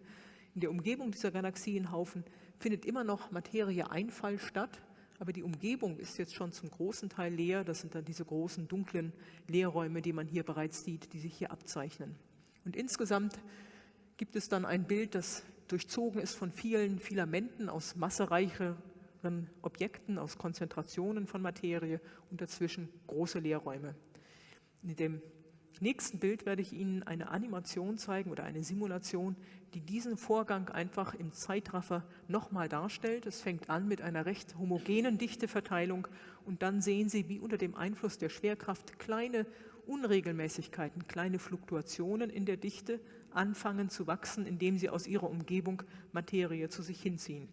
In der Umgebung dieser Galaxienhaufen findet immer noch Materieeinfall statt, aber die Umgebung ist jetzt schon zum großen Teil leer. Das sind dann diese großen dunklen Leerräume, die man hier bereits sieht, die sich hier abzeichnen. Und insgesamt gibt es dann ein Bild, das durchzogen ist von vielen Filamenten aus massereicheren Objekten, aus Konzentrationen von Materie und dazwischen große Leerräume. In dem nächsten Bild werde ich Ihnen eine Animation zeigen oder eine Simulation, die diesen Vorgang einfach im Zeitraffer nochmal darstellt. Es fängt an mit einer recht homogenen Dichteverteilung und dann sehen Sie, wie unter dem Einfluss der Schwerkraft kleine Unregelmäßigkeiten, kleine Fluktuationen in der Dichte anfangen zu wachsen, indem sie aus ihrer Umgebung Materie zu sich hinziehen.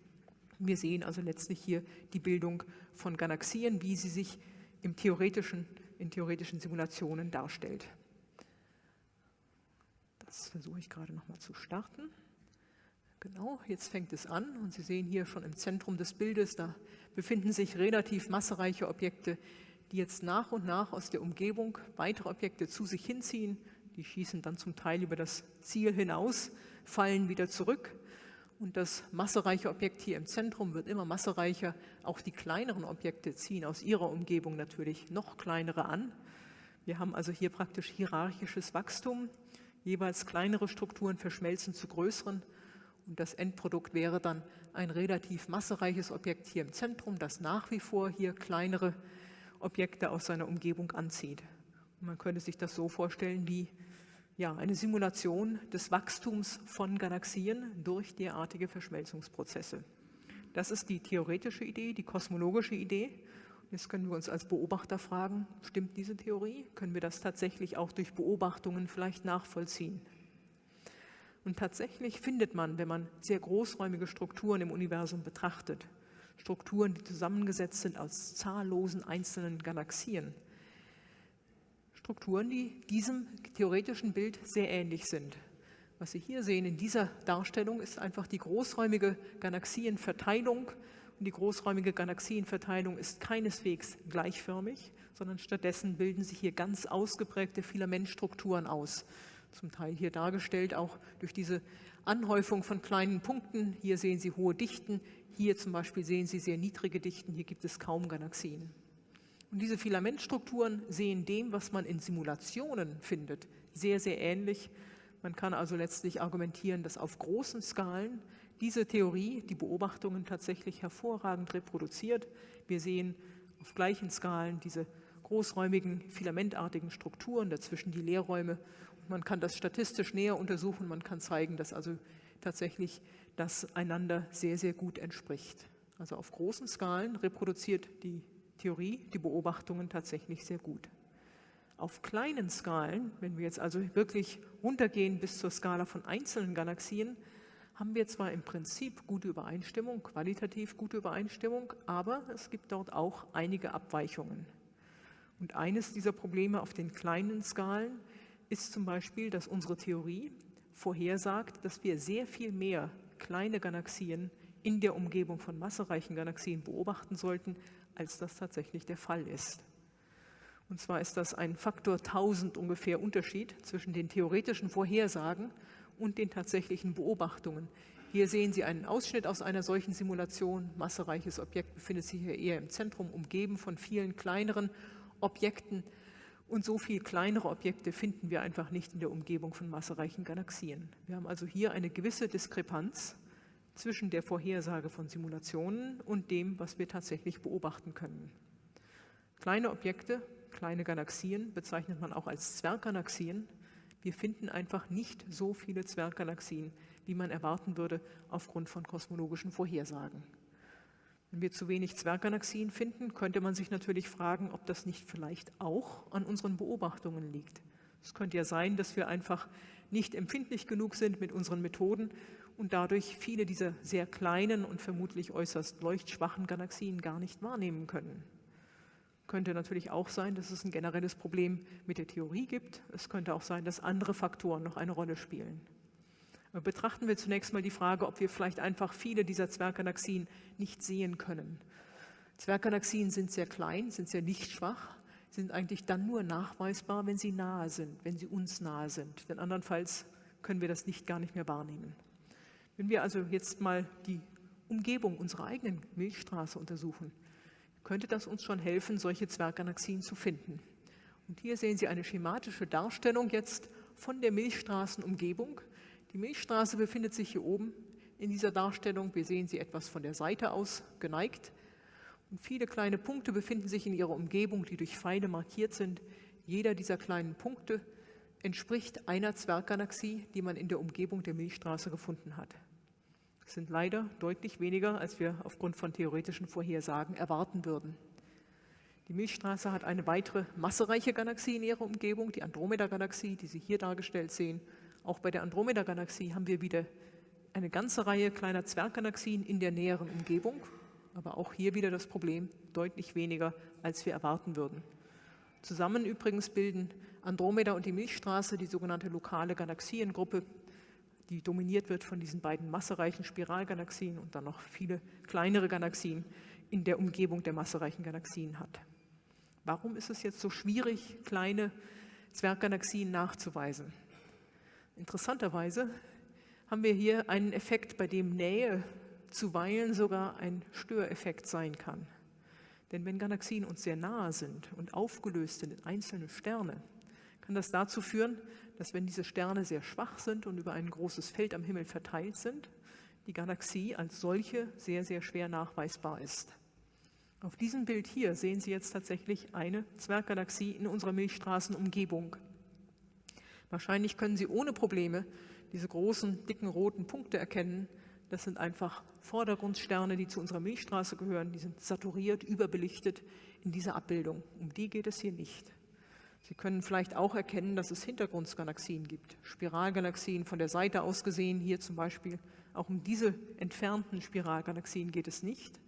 Wir sehen also letztlich hier die Bildung von Galaxien, wie sie sich im theoretischen, in theoretischen Simulationen darstellt. Das versuche ich gerade noch mal zu starten. Genau, jetzt fängt es an und Sie sehen hier schon im Zentrum des Bildes, da befinden sich relativ massereiche Objekte, die jetzt nach und nach aus der Umgebung weitere Objekte zu sich hinziehen. Die schießen dann zum Teil über das Ziel hinaus, fallen wieder zurück. Und das massereiche Objekt hier im Zentrum wird immer massereicher. Auch die kleineren Objekte ziehen aus ihrer Umgebung natürlich noch kleinere an. Wir haben also hier praktisch hierarchisches Wachstum. Jeweils kleinere Strukturen verschmelzen zu größeren. Und das Endprodukt wäre dann ein relativ massereiches Objekt hier im Zentrum, das nach wie vor hier kleinere Objekte aus seiner Umgebung anzieht. Und man könnte sich das so vorstellen wie ja, eine Simulation des Wachstums von Galaxien durch derartige Verschmelzungsprozesse. Das ist die theoretische Idee, die kosmologische Idee. Jetzt können wir uns als Beobachter fragen, stimmt diese Theorie? Können wir das tatsächlich auch durch Beobachtungen vielleicht nachvollziehen? Und tatsächlich findet man, wenn man sehr großräumige Strukturen im Universum betrachtet, Strukturen, die zusammengesetzt sind aus zahllosen einzelnen Galaxien. Strukturen, die diesem theoretischen Bild sehr ähnlich sind. Was Sie hier sehen in dieser Darstellung ist einfach die großräumige Galaxienverteilung. Und die großräumige Galaxienverteilung ist keineswegs gleichförmig, sondern stattdessen bilden sich hier ganz ausgeprägte Filamentstrukturen aus. Zum Teil hier dargestellt auch durch diese Anhäufung von kleinen Punkten. Hier sehen Sie hohe Dichten, hier zum Beispiel sehen Sie sehr niedrige Dichten, hier gibt es kaum Galaxien. Und diese Filamentstrukturen sehen dem, was man in Simulationen findet, sehr, sehr ähnlich. Man kann also letztlich argumentieren, dass auf großen Skalen diese Theorie die Beobachtungen tatsächlich hervorragend reproduziert. Wir sehen auf gleichen Skalen diese großräumigen, filamentartigen Strukturen, dazwischen die Leerräume. Und man kann das statistisch näher untersuchen. Man kann zeigen, dass also tatsächlich das einander sehr, sehr gut entspricht. Also auf großen Skalen reproduziert die Theorie die Beobachtungen tatsächlich sehr gut. Auf kleinen Skalen, wenn wir jetzt also wirklich runtergehen bis zur Skala von einzelnen Galaxien, haben wir zwar im Prinzip gute Übereinstimmung, qualitativ gute Übereinstimmung, aber es gibt dort auch einige Abweichungen. Und eines dieser Probleme auf den kleinen Skalen ist zum Beispiel, dass unsere Theorie vorhersagt, dass wir sehr viel mehr kleine Galaxien in der Umgebung von massereichen Galaxien beobachten sollten, als das tatsächlich der Fall ist. Und zwar ist das ein Faktor 1000 ungefähr Unterschied zwischen den theoretischen Vorhersagen und den tatsächlichen Beobachtungen. Hier sehen Sie einen Ausschnitt aus einer solchen Simulation. Massereiches Objekt befindet sich hier eher im Zentrum, umgeben von vielen kleineren Objekten. Und so viel kleinere Objekte finden wir einfach nicht in der Umgebung von massereichen Galaxien. Wir haben also hier eine gewisse Diskrepanz zwischen der Vorhersage von Simulationen und dem, was wir tatsächlich beobachten können. Kleine Objekte, kleine Galaxien bezeichnet man auch als Zwerggalaxien. Wir finden einfach nicht so viele Zwerggalaxien, wie man erwarten würde aufgrund von kosmologischen Vorhersagen. Wenn wir zu wenig Zwerggalaxien finden, könnte man sich natürlich fragen, ob das nicht vielleicht auch an unseren Beobachtungen liegt. Es könnte ja sein, dass wir einfach nicht empfindlich genug sind mit unseren Methoden und dadurch viele dieser sehr kleinen und vermutlich äußerst leuchtschwachen Galaxien gar nicht wahrnehmen können. Könnte natürlich auch sein, dass es ein generelles Problem mit der Theorie gibt. Es könnte auch sein, dass andere Faktoren noch eine Rolle spielen. Betrachten wir zunächst mal die Frage, ob wir vielleicht einfach viele dieser Zwerggalaxien nicht sehen können. Zwerggalaxien sind sehr klein, sind sehr lichtschwach, sind eigentlich dann nur nachweisbar, wenn sie nahe sind, wenn sie uns nahe sind. Denn andernfalls können wir das Licht gar nicht mehr wahrnehmen. Wenn wir also jetzt mal die Umgebung unserer eigenen Milchstraße untersuchen, könnte das uns schon helfen, solche Zwerggalaxien zu finden. Und hier sehen Sie eine schematische Darstellung jetzt von der Milchstraßenumgebung. Die Milchstraße befindet sich hier oben in dieser Darstellung. Wir sehen sie etwas von der Seite aus geneigt. Und viele kleine Punkte befinden sich in ihrer Umgebung, die durch Pfeile markiert sind. Jeder dieser kleinen Punkte entspricht einer Zwerggalaxie, die man in der Umgebung der Milchstraße gefunden hat. Das sind leider deutlich weniger, als wir aufgrund von theoretischen Vorhersagen erwarten würden. Die Milchstraße hat eine weitere massereiche Galaxie in ihrer Umgebung, die Andromeda-Galaxie, die Sie hier dargestellt sehen. Auch bei der Andromeda-Galaxie haben wir wieder eine ganze Reihe kleiner Zwerggalaxien in der näheren Umgebung, aber auch hier wieder das Problem, deutlich weniger, als wir erwarten würden. Zusammen übrigens bilden Andromeda und die Milchstraße die sogenannte lokale Galaxiengruppe, die dominiert wird von diesen beiden massereichen Spiralgalaxien und dann noch viele kleinere Galaxien in der Umgebung der massereichen Galaxien hat. Warum ist es jetzt so schwierig, kleine Zwerggalaxien nachzuweisen? Interessanterweise haben wir hier einen Effekt, bei dem Nähe zuweilen sogar ein Störeffekt sein kann. Denn wenn Galaxien uns sehr nahe sind und aufgelöst sind in einzelne Sterne, kann das dazu führen, dass wenn diese Sterne sehr schwach sind und über ein großes Feld am Himmel verteilt sind, die Galaxie als solche sehr, sehr schwer nachweisbar ist. Auf diesem Bild hier sehen Sie jetzt tatsächlich eine Zwerggalaxie in unserer Milchstraßenumgebung. Wahrscheinlich können Sie ohne Probleme diese großen, dicken roten Punkte erkennen. Das sind einfach Vordergrundsterne, die zu unserer Milchstraße gehören. Die sind saturiert, überbelichtet in dieser Abbildung. Um die geht es hier nicht. Sie können vielleicht auch erkennen, dass es Hintergrundgalaxien gibt. Spiralgalaxien von der Seite aus gesehen, hier zum Beispiel. Auch um diese entfernten Spiralgalaxien geht es nicht.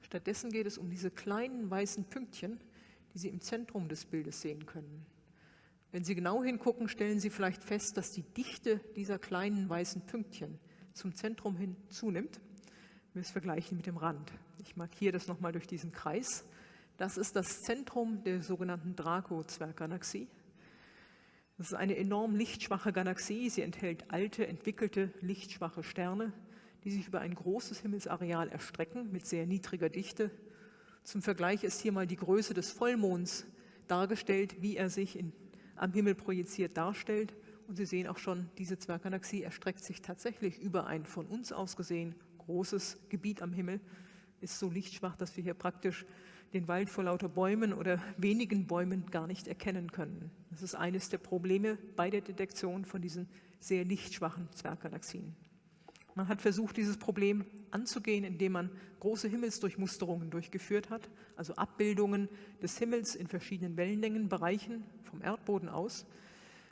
Stattdessen geht es um diese kleinen weißen Pünktchen, die Sie im Zentrum des Bildes sehen können. Wenn Sie genau hingucken, stellen Sie vielleicht fest, dass die Dichte dieser kleinen weißen Pünktchen zum Zentrum hin zunimmt. Wir es vergleichen mit dem Rand. Ich markiere das nochmal durch diesen Kreis. Das ist das Zentrum der sogenannten Draco-Zwerggalaxie. Das ist eine enorm lichtschwache Galaxie. Sie enthält alte, entwickelte, lichtschwache Sterne, die sich über ein großes Himmelsareal erstrecken mit sehr niedriger Dichte. Zum Vergleich ist hier mal die Größe des Vollmonds dargestellt, wie er sich in am Himmel projiziert darstellt. Und Sie sehen auch schon, diese Zwerggalaxie erstreckt sich tatsächlich über ein von uns aus gesehen großes Gebiet am Himmel, ist so lichtschwach, dass wir hier praktisch den Wald vor lauter Bäumen oder wenigen Bäumen gar nicht erkennen können. Das ist eines der Probleme bei der Detektion von diesen sehr lichtschwachen Zwerggalaxien. Man hat versucht, dieses Problem anzugehen, indem man große Himmelsdurchmusterungen durchgeführt hat, also Abbildungen des Himmels in verschiedenen Wellenlängenbereichen vom Erdboden aus.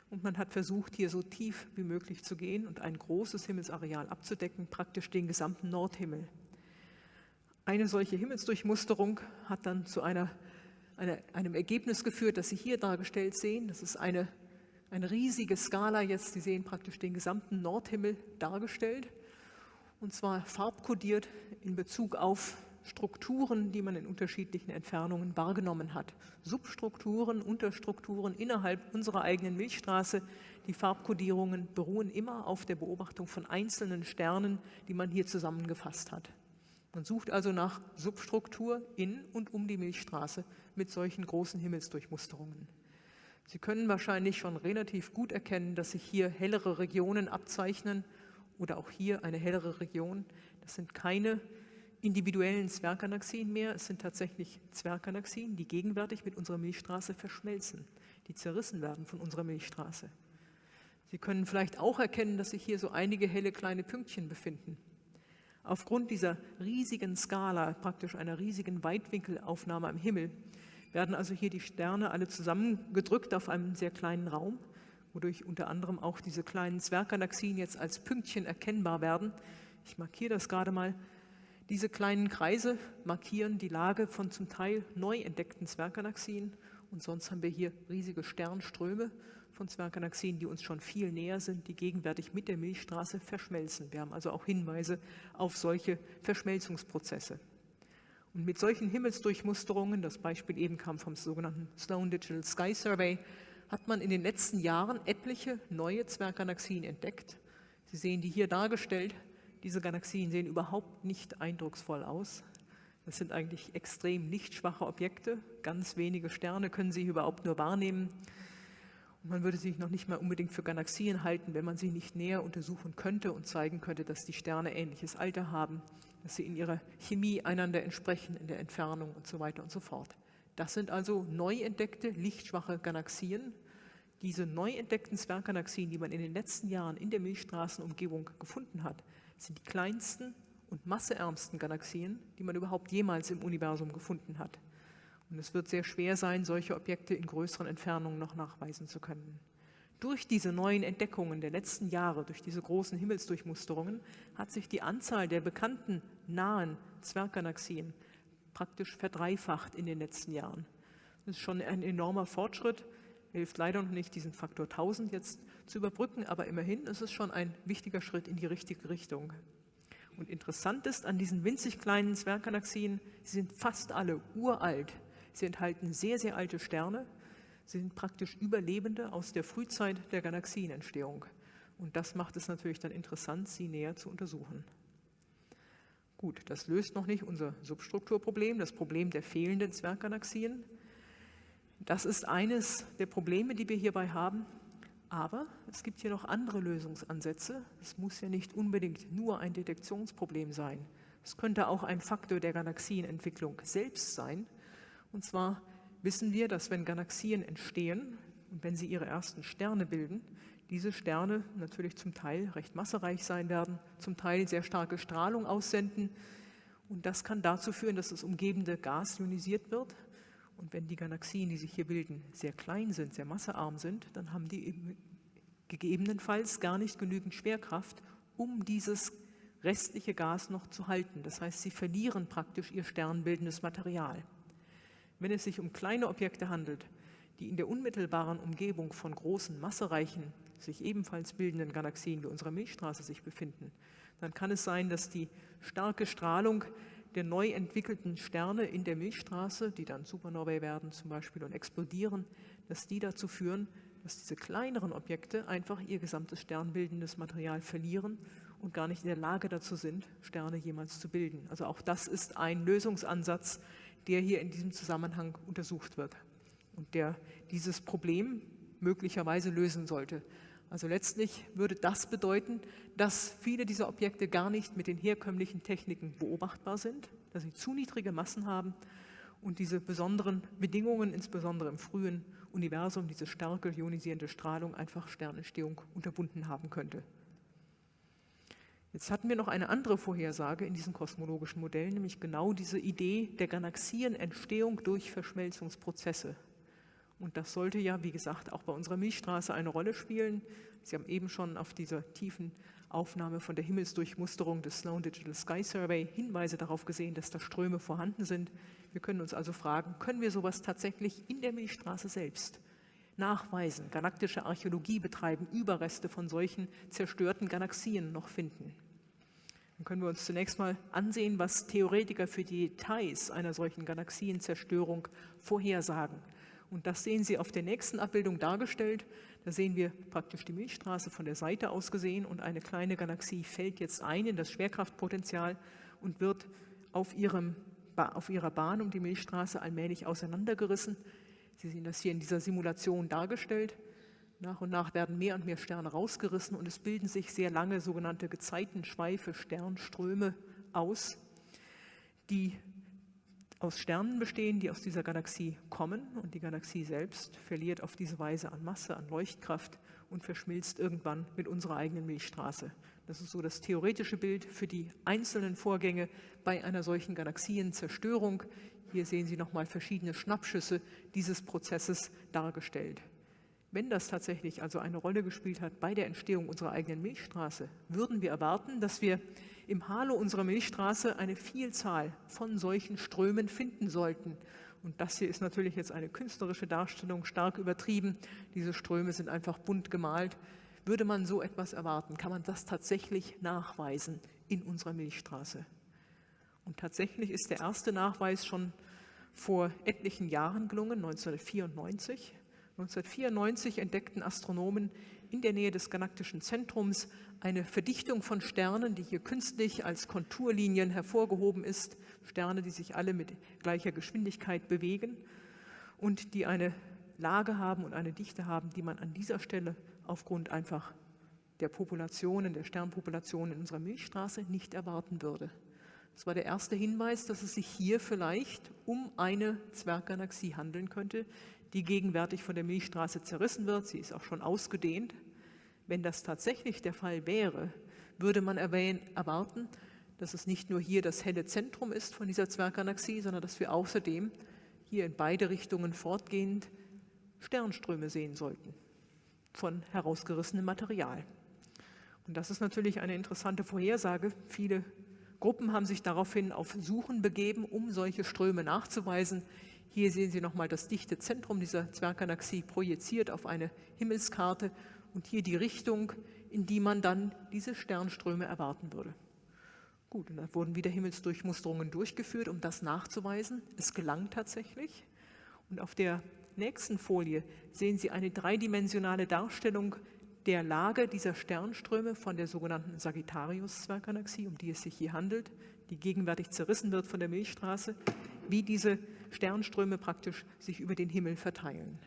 Und man hat versucht, hier so tief wie möglich zu gehen und ein großes Himmelsareal abzudecken, praktisch den gesamten Nordhimmel. Eine solche Himmelsdurchmusterung hat dann zu einer, einer, einem Ergebnis geführt, das Sie hier dargestellt sehen. Das ist eine, eine riesige Skala jetzt. Sie sehen praktisch den gesamten Nordhimmel dargestellt und zwar farbkodiert in Bezug auf Strukturen, die man in unterschiedlichen Entfernungen wahrgenommen hat. Substrukturen, Unterstrukturen innerhalb unserer eigenen Milchstraße. Die Farbkodierungen beruhen immer auf der Beobachtung von einzelnen Sternen, die man hier zusammengefasst hat. Man sucht also nach Substruktur in und um die Milchstraße mit solchen großen Himmelsdurchmusterungen. Sie können wahrscheinlich schon relativ gut erkennen, dass sich hier hellere Regionen abzeichnen oder auch hier eine hellere Region. Das sind keine individuellen Zwerggalaxien mehr. Es sind tatsächlich Zwerggalaxien, die gegenwärtig mit unserer Milchstraße verschmelzen, die zerrissen werden von unserer Milchstraße. Sie können vielleicht auch erkennen, dass sich hier so einige helle kleine Pünktchen befinden. Aufgrund dieser riesigen Skala, praktisch einer riesigen Weitwinkelaufnahme am Himmel, werden also hier die Sterne alle zusammengedrückt auf einem sehr kleinen Raum, wodurch unter anderem auch diese kleinen Zwerggalaxien jetzt als Pünktchen erkennbar werden. Ich markiere das gerade mal. Diese kleinen Kreise markieren die Lage von zum Teil neu entdeckten Zwerggalaxien und sonst haben wir hier riesige Sternströme von Zwerggalaxien, die uns schon viel näher sind, die gegenwärtig mit der Milchstraße verschmelzen. Wir haben also auch Hinweise auf solche Verschmelzungsprozesse. Und mit solchen Himmelsdurchmusterungen, das Beispiel eben kam vom sogenannten Sloan Digital Sky Survey, hat man in den letzten Jahren etliche neue Zwerggalaxien entdeckt. Sie sehen die hier dargestellt. Diese Galaxien sehen überhaupt nicht eindrucksvoll aus. Das sind eigentlich extrem lichtschwache Objekte. Ganz wenige Sterne können Sie überhaupt nur wahrnehmen. Und man würde sie noch nicht mal unbedingt für Galaxien halten, wenn man sie nicht näher untersuchen könnte und zeigen könnte, dass die Sterne ähnliches Alter haben, dass sie in ihrer Chemie einander entsprechen, in der Entfernung und so weiter und so fort. Das sind also neu entdeckte, lichtschwache Galaxien. Diese neu entdeckten Zwerggalaxien, die man in den letzten Jahren in der Milchstraßenumgebung gefunden hat, sind die kleinsten und masseärmsten Galaxien, die man überhaupt jemals im Universum gefunden hat. Und es wird sehr schwer sein, solche Objekte in größeren Entfernungen noch nachweisen zu können. Durch diese neuen Entdeckungen der letzten Jahre, durch diese großen Himmelsdurchmusterungen, hat sich die Anzahl der bekannten nahen Zwerggalaxien praktisch verdreifacht in den letzten Jahren. Das ist schon ein enormer Fortschritt. Hilft leider noch nicht, diesen Faktor 1000 jetzt zu überbrücken, aber immerhin ist es schon ein wichtiger Schritt in die richtige Richtung. Und interessant ist an diesen winzig kleinen Zwerggalaxien, sie sind fast alle uralt. Sie enthalten sehr, sehr alte Sterne. Sie sind praktisch Überlebende aus der Frühzeit der Galaxienentstehung. Und das macht es natürlich dann interessant, sie näher zu untersuchen. Gut, das löst noch nicht unser Substrukturproblem, das Problem der fehlenden Zwerggalaxien. Das ist eines der Probleme, die wir hierbei haben. Aber es gibt hier noch andere Lösungsansätze. Es muss ja nicht unbedingt nur ein Detektionsproblem sein. Es könnte auch ein Faktor der Galaxienentwicklung selbst sein. Und zwar wissen wir, dass wenn Galaxien entstehen und wenn sie ihre ersten Sterne bilden, diese Sterne natürlich zum Teil recht massereich sein werden, zum Teil sehr starke Strahlung aussenden. Und das kann dazu führen, dass das umgebende Gas ionisiert wird. Und wenn die Galaxien, die sich hier bilden, sehr klein sind, sehr massearm sind, dann haben die gegebenenfalls gar nicht genügend Schwerkraft, um dieses restliche Gas noch zu halten. Das heißt, sie verlieren praktisch ihr sternbildendes Material. Wenn es sich um kleine Objekte handelt, die in der unmittelbaren Umgebung von großen, massereichen, sich ebenfalls bildenden Galaxien wie unserer Milchstraße sich befinden, dann kann es sein, dass die starke Strahlung der neu entwickelten Sterne in der Milchstraße, die dann Supernovae werden zum Beispiel und explodieren, dass die dazu führen, dass diese kleineren Objekte einfach ihr gesamtes sternbildendes Material verlieren und gar nicht in der Lage dazu sind, Sterne jemals zu bilden. Also auch das ist ein Lösungsansatz, der hier in diesem Zusammenhang untersucht wird und der dieses Problem möglicherweise lösen sollte. Also letztlich würde das bedeuten, dass viele dieser Objekte gar nicht mit den herkömmlichen Techniken beobachtbar sind, dass sie zu niedrige Massen haben und diese besonderen Bedingungen, insbesondere im frühen Universum, diese starke ionisierende Strahlung einfach Sternentstehung unterbunden haben könnte. Jetzt hatten wir noch eine andere Vorhersage in diesen kosmologischen Modellen, nämlich genau diese Idee der Galaxienentstehung durch Verschmelzungsprozesse. Und das sollte ja, wie gesagt, auch bei unserer Milchstraße eine Rolle spielen. Sie haben eben schon auf dieser tiefen Aufnahme von der Himmelsdurchmusterung des Sloan Digital Sky Survey Hinweise darauf gesehen, dass da Ströme vorhanden sind. Wir können uns also fragen, können wir sowas tatsächlich in der Milchstraße selbst nachweisen, galaktische Archäologie betreiben, Überreste von solchen zerstörten Galaxien noch finden? Dann können wir uns zunächst mal ansehen, was Theoretiker für die Details einer solchen Galaxienzerstörung vorhersagen. Und das sehen Sie auf der nächsten Abbildung dargestellt. Da sehen wir praktisch die Milchstraße von der Seite aus gesehen und eine kleine Galaxie fällt jetzt ein in das Schwerkraftpotenzial und wird auf, ihrem, auf ihrer Bahn um die Milchstraße allmählich auseinandergerissen. Sie sehen das hier in dieser Simulation dargestellt. Nach und nach werden mehr und mehr Sterne rausgerissen und es bilden sich sehr lange sogenannte Gezeitenschweife, Sternströme aus, die aus Sternen bestehen, die aus dieser Galaxie kommen und die Galaxie selbst verliert auf diese Weise an Masse, an Leuchtkraft und verschmilzt irgendwann mit unserer eigenen Milchstraße. Das ist so das theoretische Bild für die einzelnen Vorgänge bei einer solchen Galaxienzerstörung. Hier sehen Sie nochmal verschiedene Schnappschüsse dieses Prozesses dargestellt. Wenn das tatsächlich also eine Rolle gespielt hat bei der Entstehung unserer eigenen Milchstraße, würden wir erwarten, dass wir im Halo unserer Milchstraße eine Vielzahl von solchen Strömen finden sollten. Und das hier ist natürlich jetzt eine künstlerische Darstellung, stark übertrieben. Diese Ströme sind einfach bunt gemalt. Würde man so etwas erwarten, kann man das tatsächlich nachweisen in unserer Milchstraße. Und tatsächlich ist der erste Nachweis schon vor etlichen Jahren gelungen, 1994. 1994 entdeckten Astronomen in der Nähe des galaktischen Zentrums eine Verdichtung von Sternen, die hier künstlich als Konturlinien hervorgehoben ist, Sterne, die sich alle mit gleicher Geschwindigkeit bewegen und die eine Lage haben und eine Dichte haben, die man an dieser Stelle aufgrund einfach der Populationen, der Sternpopulationen in unserer Milchstraße nicht erwarten würde. Das war der erste Hinweis, dass es sich hier vielleicht um eine Zwerggalaxie handeln könnte, die gegenwärtig von der Milchstraße zerrissen wird. Sie ist auch schon ausgedehnt. Wenn das tatsächlich der Fall wäre, würde man erwarten, dass es nicht nur hier das helle Zentrum ist von dieser Zwerggalaxie, sondern dass wir außerdem hier in beide Richtungen fortgehend Sternströme sehen sollten von herausgerissenem Material. Und das ist natürlich eine interessante Vorhersage. Viele Gruppen haben sich daraufhin auf Suchen begeben, um solche Ströme nachzuweisen. Hier sehen Sie nochmal das dichte Zentrum dieser Zwerggalaxie projiziert auf eine Himmelskarte und hier die Richtung, in die man dann diese Sternströme erwarten würde. Gut, und da wurden wieder Himmelsdurchmusterungen durchgeführt, um das nachzuweisen. Es gelang tatsächlich. Und auf der nächsten Folie sehen Sie eine dreidimensionale Darstellung der Lage dieser Sternströme von der sogenannten Sagittarius-Zwerggalaxie, um die es sich hier handelt, die gegenwärtig zerrissen wird von der Milchstraße, wie diese Sternströme praktisch sich über den Himmel verteilen.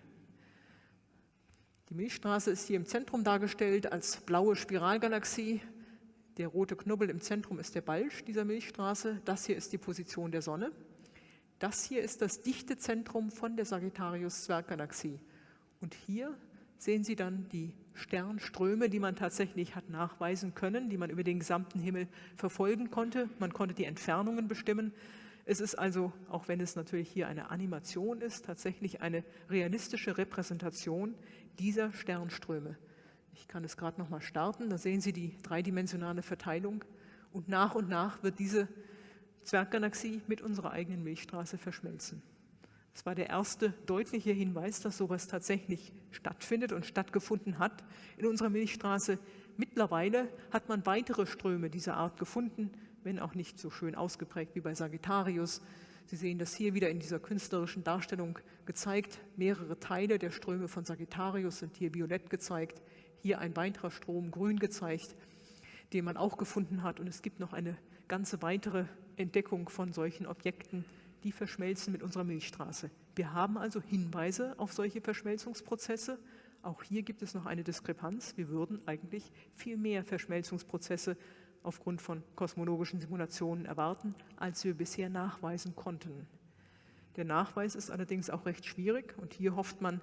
Die Milchstraße ist hier im Zentrum dargestellt als blaue Spiralgalaxie. Der rote Knubbel im Zentrum ist der Balsch dieser Milchstraße. Das hier ist die Position der Sonne. Das hier ist das dichte Zentrum von der Sagittarius-Zwerggalaxie. Und hier sehen Sie dann die Sternströme, die man tatsächlich hat nachweisen können, die man über den gesamten Himmel verfolgen konnte. Man konnte die Entfernungen bestimmen. Es ist also, auch wenn es natürlich hier eine Animation ist, tatsächlich eine realistische Repräsentation dieser Sternströme. Ich kann es gerade noch mal starten, da sehen Sie die dreidimensionale Verteilung und nach und nach wird diese Zwerggalaxie mit unserer eigenen Milchstraße verschmelzen. Es war der erste deutliche Hinweis, dass sowas tatsächlich stattfindet und stattgefunden hat in unserer Milchstraße. Mittlerweile hat man weitere Ströme dieser Art gefunden, wenn auch nicht so schön ausgeprägt wie bei Sagittarius. Sie sehen das hier wieder in dieser künstlerischen Darstellung gezeigt. Mehrere Teile der Ströme von Sagittarius sind hier violett gezeigt, hier ein weiterer Strom grün gezeigt, den man auch gefunden hat. Und es gibt noch eine ganze weitere Entdeckung von solchen Objekten, die verschmelzen mit unserer Milchstraße. Wir haben also Hinweise auf solche Verschmelzungsprozesse. Auch hier gibt es noch eine Diskrepanz. Wir würden eigentlich viel mehr Verschmelzungsprozesse aufgrund von kosmologischen Simulationen erwarten, als wir bisher nachweisen konnten. Der Nachweis ist allerdings auch recht schwierig und hier hofft man,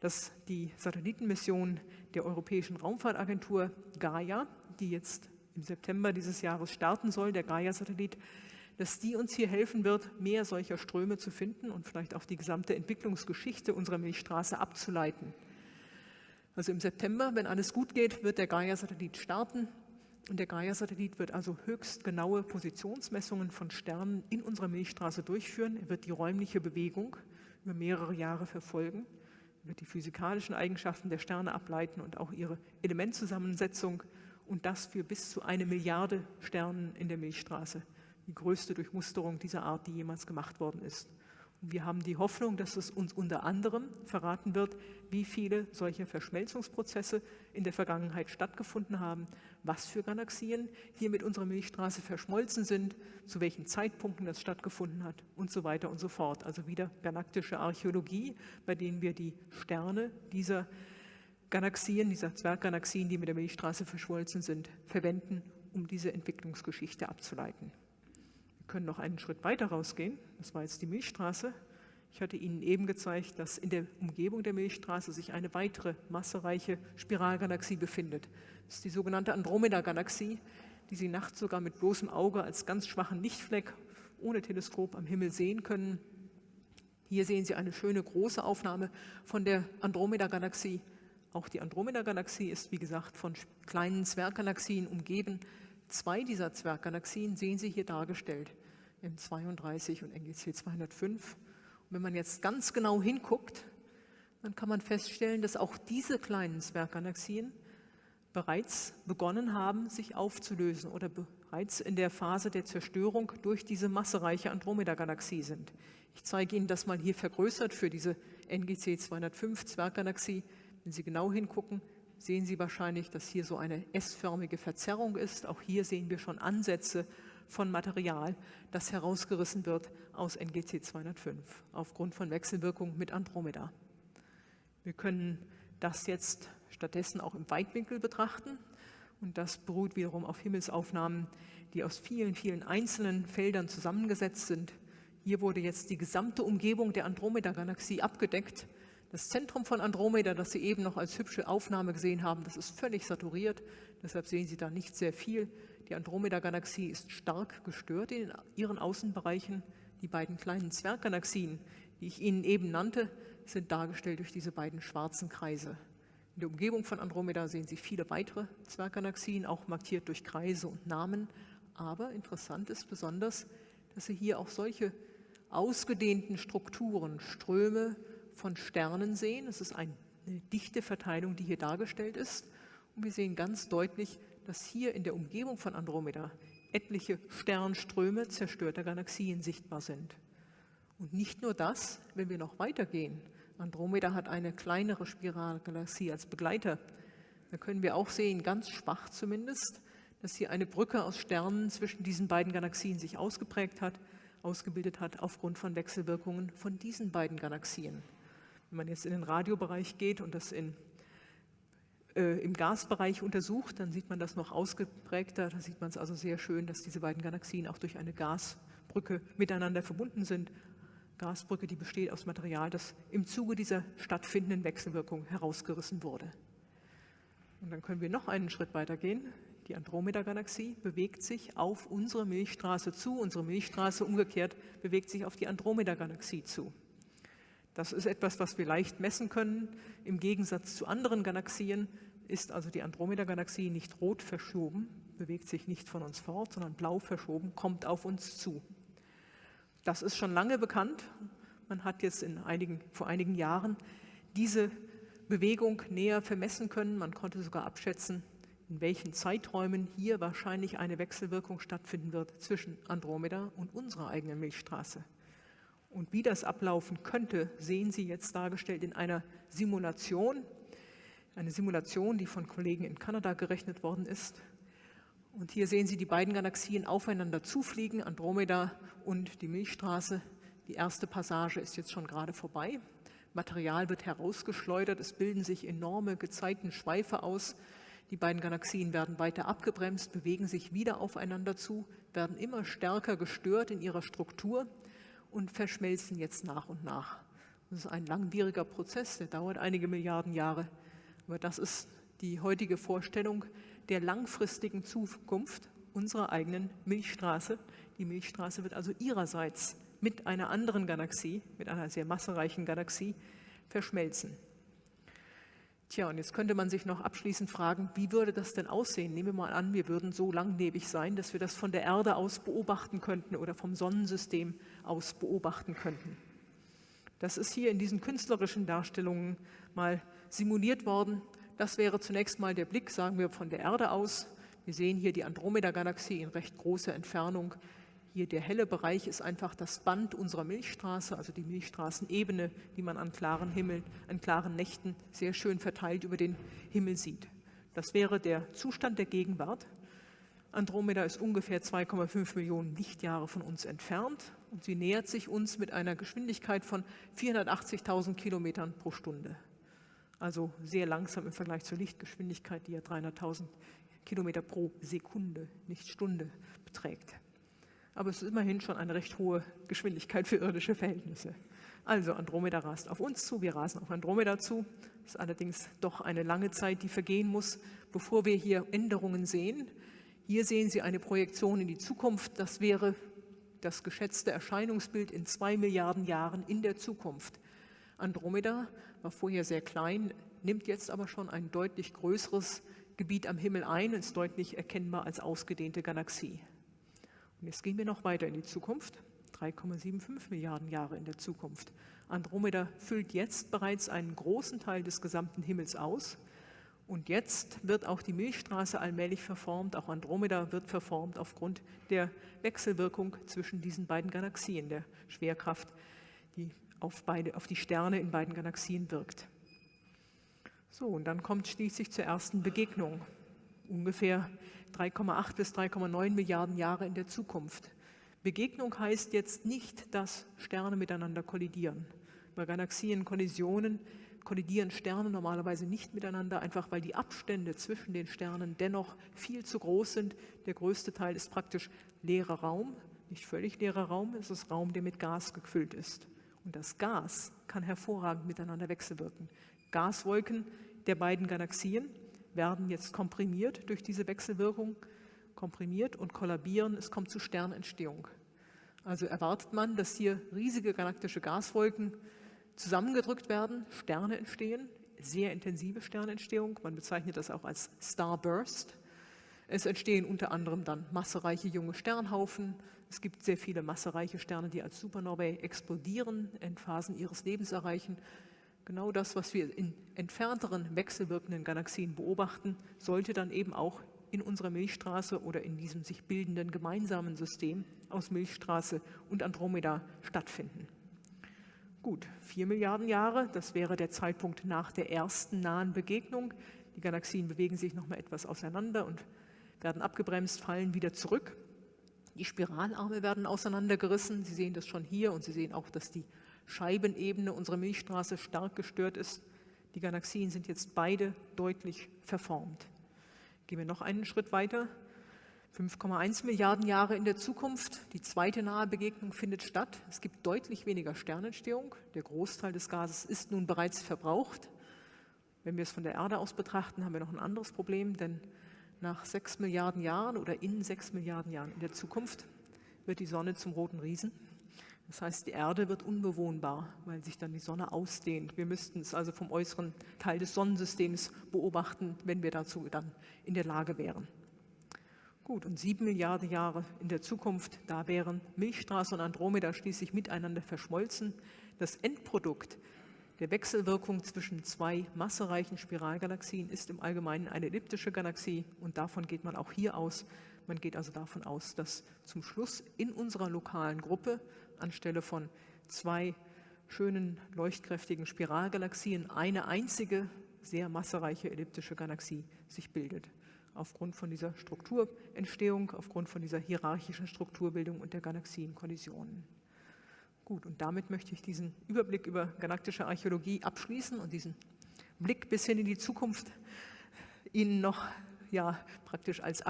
dass die Satellitenmission der Europäischen Raumfahrtagentur Gaia, die jetzt im September dieses Jahres starten soll, der Gaia-Satellit, dass die uns hier helfen wird, mehr solcher Ströme zu finden und vielleicht auch die gesamte Entwicklungsgeschichte unserer Milchstraße abzuleiten. Also im September, wenn alles gut geht, wird der Gaia-Satellit starten und der Gaia-Satellit wird also höchst genaue Positionsmessungen von Sternen in unserer Milchstraße durchführen. Er wird die räumliche Bewegung über mehrere Jahre verfolgen, er wird die physikalischen Eigenschaften der Sterne ableiten und auch ihre Elementzusammensetzung und das für bis zu eine Milliarde Sternen in der Milchstraße. Die größte Durchmusterung dieser Art, die jemals gemacht worden ist. Wir haben die Hoffnung, dass es uns unter anderem verraten wird, wie viele solcher Verschmelzungsprozesse in der Vergangenheit stattgefunden haben, was für Galaxien hier mit unserer Milchstraße verschmolzen sind, zu welchen Zeitpunkten das stattgefunden hat und so weiter und so fort. Also wieder galaktische Archäologie, bei denen wir die Sterne dieser Galaxien, dieser Zwerggalaxien, die mit der Milchstraße verschmolzen sind, verwenden, um diese Entwicklungsgeschichte abzuleiten können noch einen Schritt weiter rausgehen. Das war jetzt die Milchstraße. Ich hatte Ihnen eben gezeigt, dass in der Umgebung der Milchstraße sich eine weitere massereiche Spiralgalaxie befindet. Das ist die sogenannte Andromeda-Galaxie, die Sie nachts sogar mit bloßem Auge als ganz schwachen Lichtfleck ohne Teleskop am Himmel sehen können. Hier sehen Sie eine schöne große Aufnahme von der Andromeda-Galaxie. Auch die Andromeda-Galaxie ist, wie gesagt, von kleinen Zwerggalaxien umgeben. Zwei dieser Zwerggalaxien sehen Sie hier dargestellt, M32 und NGC 205. Und wenn man jetzt ganz genau hinguckt, dann kann man feststellen, dass auch diese kleinen Zwerggalaxien bereits begonnen haben, sich aufzulösen oder bereits in der Phase der Zerstörung durch diese massereiche Andromeda-Galaxie sind. Ich zeige Ihnen das mal hier vergrößert für diese NGC 205 Zwerggalaxie. Wenn Sie genau hingucken, sehen Sie wahrscheinlich, dass hier so eine S-förmige Verzerrung ist. Auch hier sehen wir schon Ansätze von Material, das herausgerissen wird aus NGC 205 aufgrund von Wechselwirkung mit Andromeda. Wir können das jetzt stattdessen auch im Weitwinkel betrachten und das beruht wiederum auf Himmelsaufnahmen, die aus vielen, vielen einzelnen Feldern zusammengesetzt sind. Hier wurde jetzt die gesamte Umgebung der Andromeda-Galaxie abgedeckt das Zentrum von Andromeda, das Sie eben noch als hübsche Aufnahme gesehen haben, das ist völlig saturiert, deshalb sehen Sie da nicht sehr viel. Die Andromeda-Galaxie ist stark gestört in ihren Außenbereichen. Die beiden kleinen Zwerggalaxien, die ich Ihnen eben nannte, sind dargestellt durch diese beiden schwarzen Kreise. In der Umgebung von Andromeda sehen Sie viele weitere Zwerggalaxien, auch markiert durch Kreise und Namen. Aber interessant ist besonders, dass Sie hier auch solche ausgedehnten Strukturen, Ströme, von Sternen sehen. Es ist eine dichte Verteilung, die hier dargestellt ist. Und wir sehen ganz deutlich, dass hier in der Umgebung von Andromeda etliche Sternströme zerstörter Galaxien sichtbar sind. Und nicht nur das, wenn wir noch weitergehen. Andromeda hat eine kleinere Spiralgalaxie als Begleiter. Da können wir auch sehen, ganz schwach zumindest, dass hier eine Brücke aus Sternen zwischen diesen beiden Galaxien sich ausgeprägt hat, ausgebildet hat aufgrund von Wechselwirkungen von diesen beiden Galaxien. Wenn man jetzt in den Radiobereich geht und das in, äh, im Gasbereich untersucht, dann sieht man das noch ausgeprägter. Da sieht man es also sehr schön, dass diese beiden Galaxien auch durch eine Gasbrücke miteinander verbunden sind. Gasbrücke, die besteht aus Material, das im Zuge dieser stattfindenden Wechselwirkung herausgerissen wurde. Und dann können wir noch einen Schritt weiter gehen. Die Andromeda-Galaxie bewegt sich auf unsere Milchstraße zu. Unsere Milchstraße umgekehrt bewegt sich auf die Andromeda-Galaxie zu. Das ist etwas, was wir leicht messen können. Im Gegensatz zu anderen Galaxien ist also die Andromeda-Galaxie nicht rot verschoben, bewegt sich nicht von uns fort, sondern blau verschoben, kommt auf uns zu. Das ist schon lange bekannt. Man hat jetzt in einigen, vor einigen Jahren diese Bewegung näher vermessen können. Man konnte sogar abschätzen, in welchen Zeiträumen hier wahrscheinlich eine Wechselwirkung stattfinden wird zwischen Andromeda und unserer eigenen Milchstraße. Und wie das ablaufen könnte, sehen Sie jetzt dargestellt in einer Simulation. Eine Simulation, die von Kollegen in Kanada gerechnet worden ist. Und hier sehen Sie die beiden Galaxien aufeinander zufliegen, Andromeda und die Milchstraße. Die erste Passage ist jetzt schon gerade vorbei. Material wird herausgeschleudert, es bilden sich enorme Gezeitenschweife aus. Die beiden Galaxien werden weiter abgebremst, bewegen sich wieder aufeinander zu, werden immer stärker gestört in ihrer Struktur und verschmelzen jetzt nach und nach. Das ist ein langwieriger Prozess, der dauert einige Milliarden Jahre. Aber das ist die heutige Vorstellung der langfristigen Zukunft unserer eigenen Milchstraße. Die Milchstraße wird also ihrerseits mit einer anderen Galaxie, mit einer sehr massereichen Galaxie, verschmelzen. Tja, und jetzt könnte man sich noch abschließend fragen, wie würde das denn aussehen? Nehmen wir mal an, wir würden so langlebig sein, dass wir das von der Erde aus beobachten könnten oder vom Sonnensystem aus beobachten könnten. Das ist hier in diesen künstlerischen Darstellungen mal simuliert worden. Das wäre zunächst mal der Blick, sagen wir, von der Erde aus. Wir sehen hier die Andromeda-Galaxie in recht großer Entfernung. Hier der helle Bereich ist einfach das Band unserer Milchstraße, also die Milchstraßenebene, die man an klaren Himmel, an klaren Nächten sehr schön verteilt über den Himmel sieht. Das wäre der Zustand der Gegenwart. Andromeda ist ungefähr 2,5 Millionen Lichtjahre von uns entfernt und sie nähert sich uns mit einer Geschwindigkeit von 480.000 Kilometern pro Stunde. Also sehr langsam im Vergleich zur Lichtgeschwindigkeit, die ja 300.000 Kilometer pro Sekunde, nicht Stunde, beträgt. Aber es ist immerhin schon eine recht hohe Geschwindigkeit für irdische Verhältnisse. Also Andromeda rast auf uns zu, wir rasen auf Andromeda zu. Das ist allerdings doch eine lange Zeit, die vergehen muss, bevor wir hier Änderungen sehen. Hier sehen Sie eine Projektion in die Zukunft. Das wäre das geschätzte Erscheinungsbild in zwei Milliarden Jahren in der Zukunft. Andromeda war vorher sehr klein, nimmt jetzt aber schon ein deutlich größeres Gebiet am Himmel ein und ist deutlich erkennbar als ausgedehnte Galaxie. Und jetzt gehen wir noch weiter in die Zukunft, 3,75 Milliarden Jahre in der Zukunft. Andromeda füllt jetzt bereits einen großen Teil des gesamten Himmels aus. Und jetzt wird auch die Milchstraße allmählich verformt, auch Andromeda wird verformt aufgrund der Wechselwirkung zwischen diesen beiden Galaxien, der Schwerkraft, die auf, beide, auf die Sterne in beiden Galaxien wirkt. So, und dann kommt schließlich zur ersten Begegnung, ungefähr 3,8 bis 3,9 Milliarden Jahre in der Zukunft. Begegnung heißt jetzt nicht, dass Sterne miteinander kollidieren. Bei Galaxienkollisionen kollidieren Sterne normalerweise nicht miteinander, einfach weil die Abstände zwischen den Sternen dennoch viel zu groß sind. Der größte Teil ist praktisch leerer Raum, nicht völlig leerer Raum, es ist Raum, der mit Gas gefüllt ist. Und das Gas kann hervorragend miteinander wechselwirken. Gaswolken der beiden Galaxien werden jetzt komprimiert durch diese Wechselwirkung, komprimiert und kollabieren. Es kommt zu Sternentstehung. Also erwartet man, dass hier riesige galaktische Gaswolken zusammengedrückt werden, Sterne entstehen, sehr intensive Sternentstehung. Man bezeichnet das auch als Starburst. Es entstehen unter anderem dann massereiche junge Sternhaufen. Es gibt sehr viele massereiche Sterne, die als Supernovae explodieren, Endphasen ihres Lebens erreichen. Genau das, was wir in entfernteren wechselwirkenden Galaxien beobachten, sollte dann eben auch in unserer Milchstraße oder in diesem sich bildenden gemeinsamen System aus Milchstraße und Andromeda stattfinden. Gut, vier Milliarden Jahre, das wäre der Zeitpunkt nach der ersten nahen Begegnung. Die Galaxien bewegen sich noch mal etwas auseinander und werden abgebremst, fallen wieder zurück. Die Spiralarme werden auseinandergerissen. Sie sehen das schon hier und Sie sehen auch, dass die Scheibenebene unserer Milchstraße stark gestört ist. Die Galaxien sind jetzt beide deutlich verformt. Gehen wir noch einen Schritt weiter. 5,1 Milliarden Jahre in der Zukunft. Die zweite nahe Begegnung findet statt. Es gibt deutlich weniger Sternentstehung. Der Großteil des Gases ist nun bereits verbraucht. Wenn wir es von der Erde aus betrachten, haben wir noch ein anderes Problem, denn nach sechs Milliarden Jahren oder in sechs Milliarden Jahren in der Zukunft wird die Sonne zum roten Riesen. Das heißt, die Erde wird unbewohnbar, weil sich dann die Sonne ausdehnt. Wir müssten es also vom äußeren Teil des Sonnensystems beobachten, wenn wir dazu dann in der Lage wären. Gut, und sieben Milliarden Jahre in der Zukunft, da wären Milchstraße und Andromeda schließlich miteinander verschmolzen. Das Endprodukt der Wechselwirkung zwischen zwei massereichen Spiralgalaxien ist im Allgemeinen eine elliptische Galaxie und davon geht man auch hier aus. Man geht also davon aus, dass zum Schluss in unserer lokalen Gruppe anstelle von zwei schönen, leuchtkräftigen Spiralgalaxien eine einzige, sehr massereiche elliptische Galaxie sich bildet aufgrund von dieser Strukturentstehung, aufgrund von dieser hierarchischen Strukturbildung und der Galaxienkollisionen. Gut, und damit möchte ich diesen Überblick über galaktische Archäologie abschließen und diesen Blick bis hin in die Zukunft Ihnen noch ja, praktisch als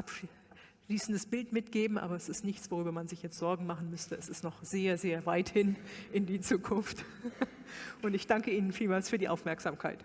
abschließendes Bild mitgeben, aber es ist nichts, worüber man sich jetzt Sorgen machen müsste. Es ist noch sehr, sehr weit hin in die Zukunft. Und ich danke Ihnen vielmals für die Aufmerksamkeit.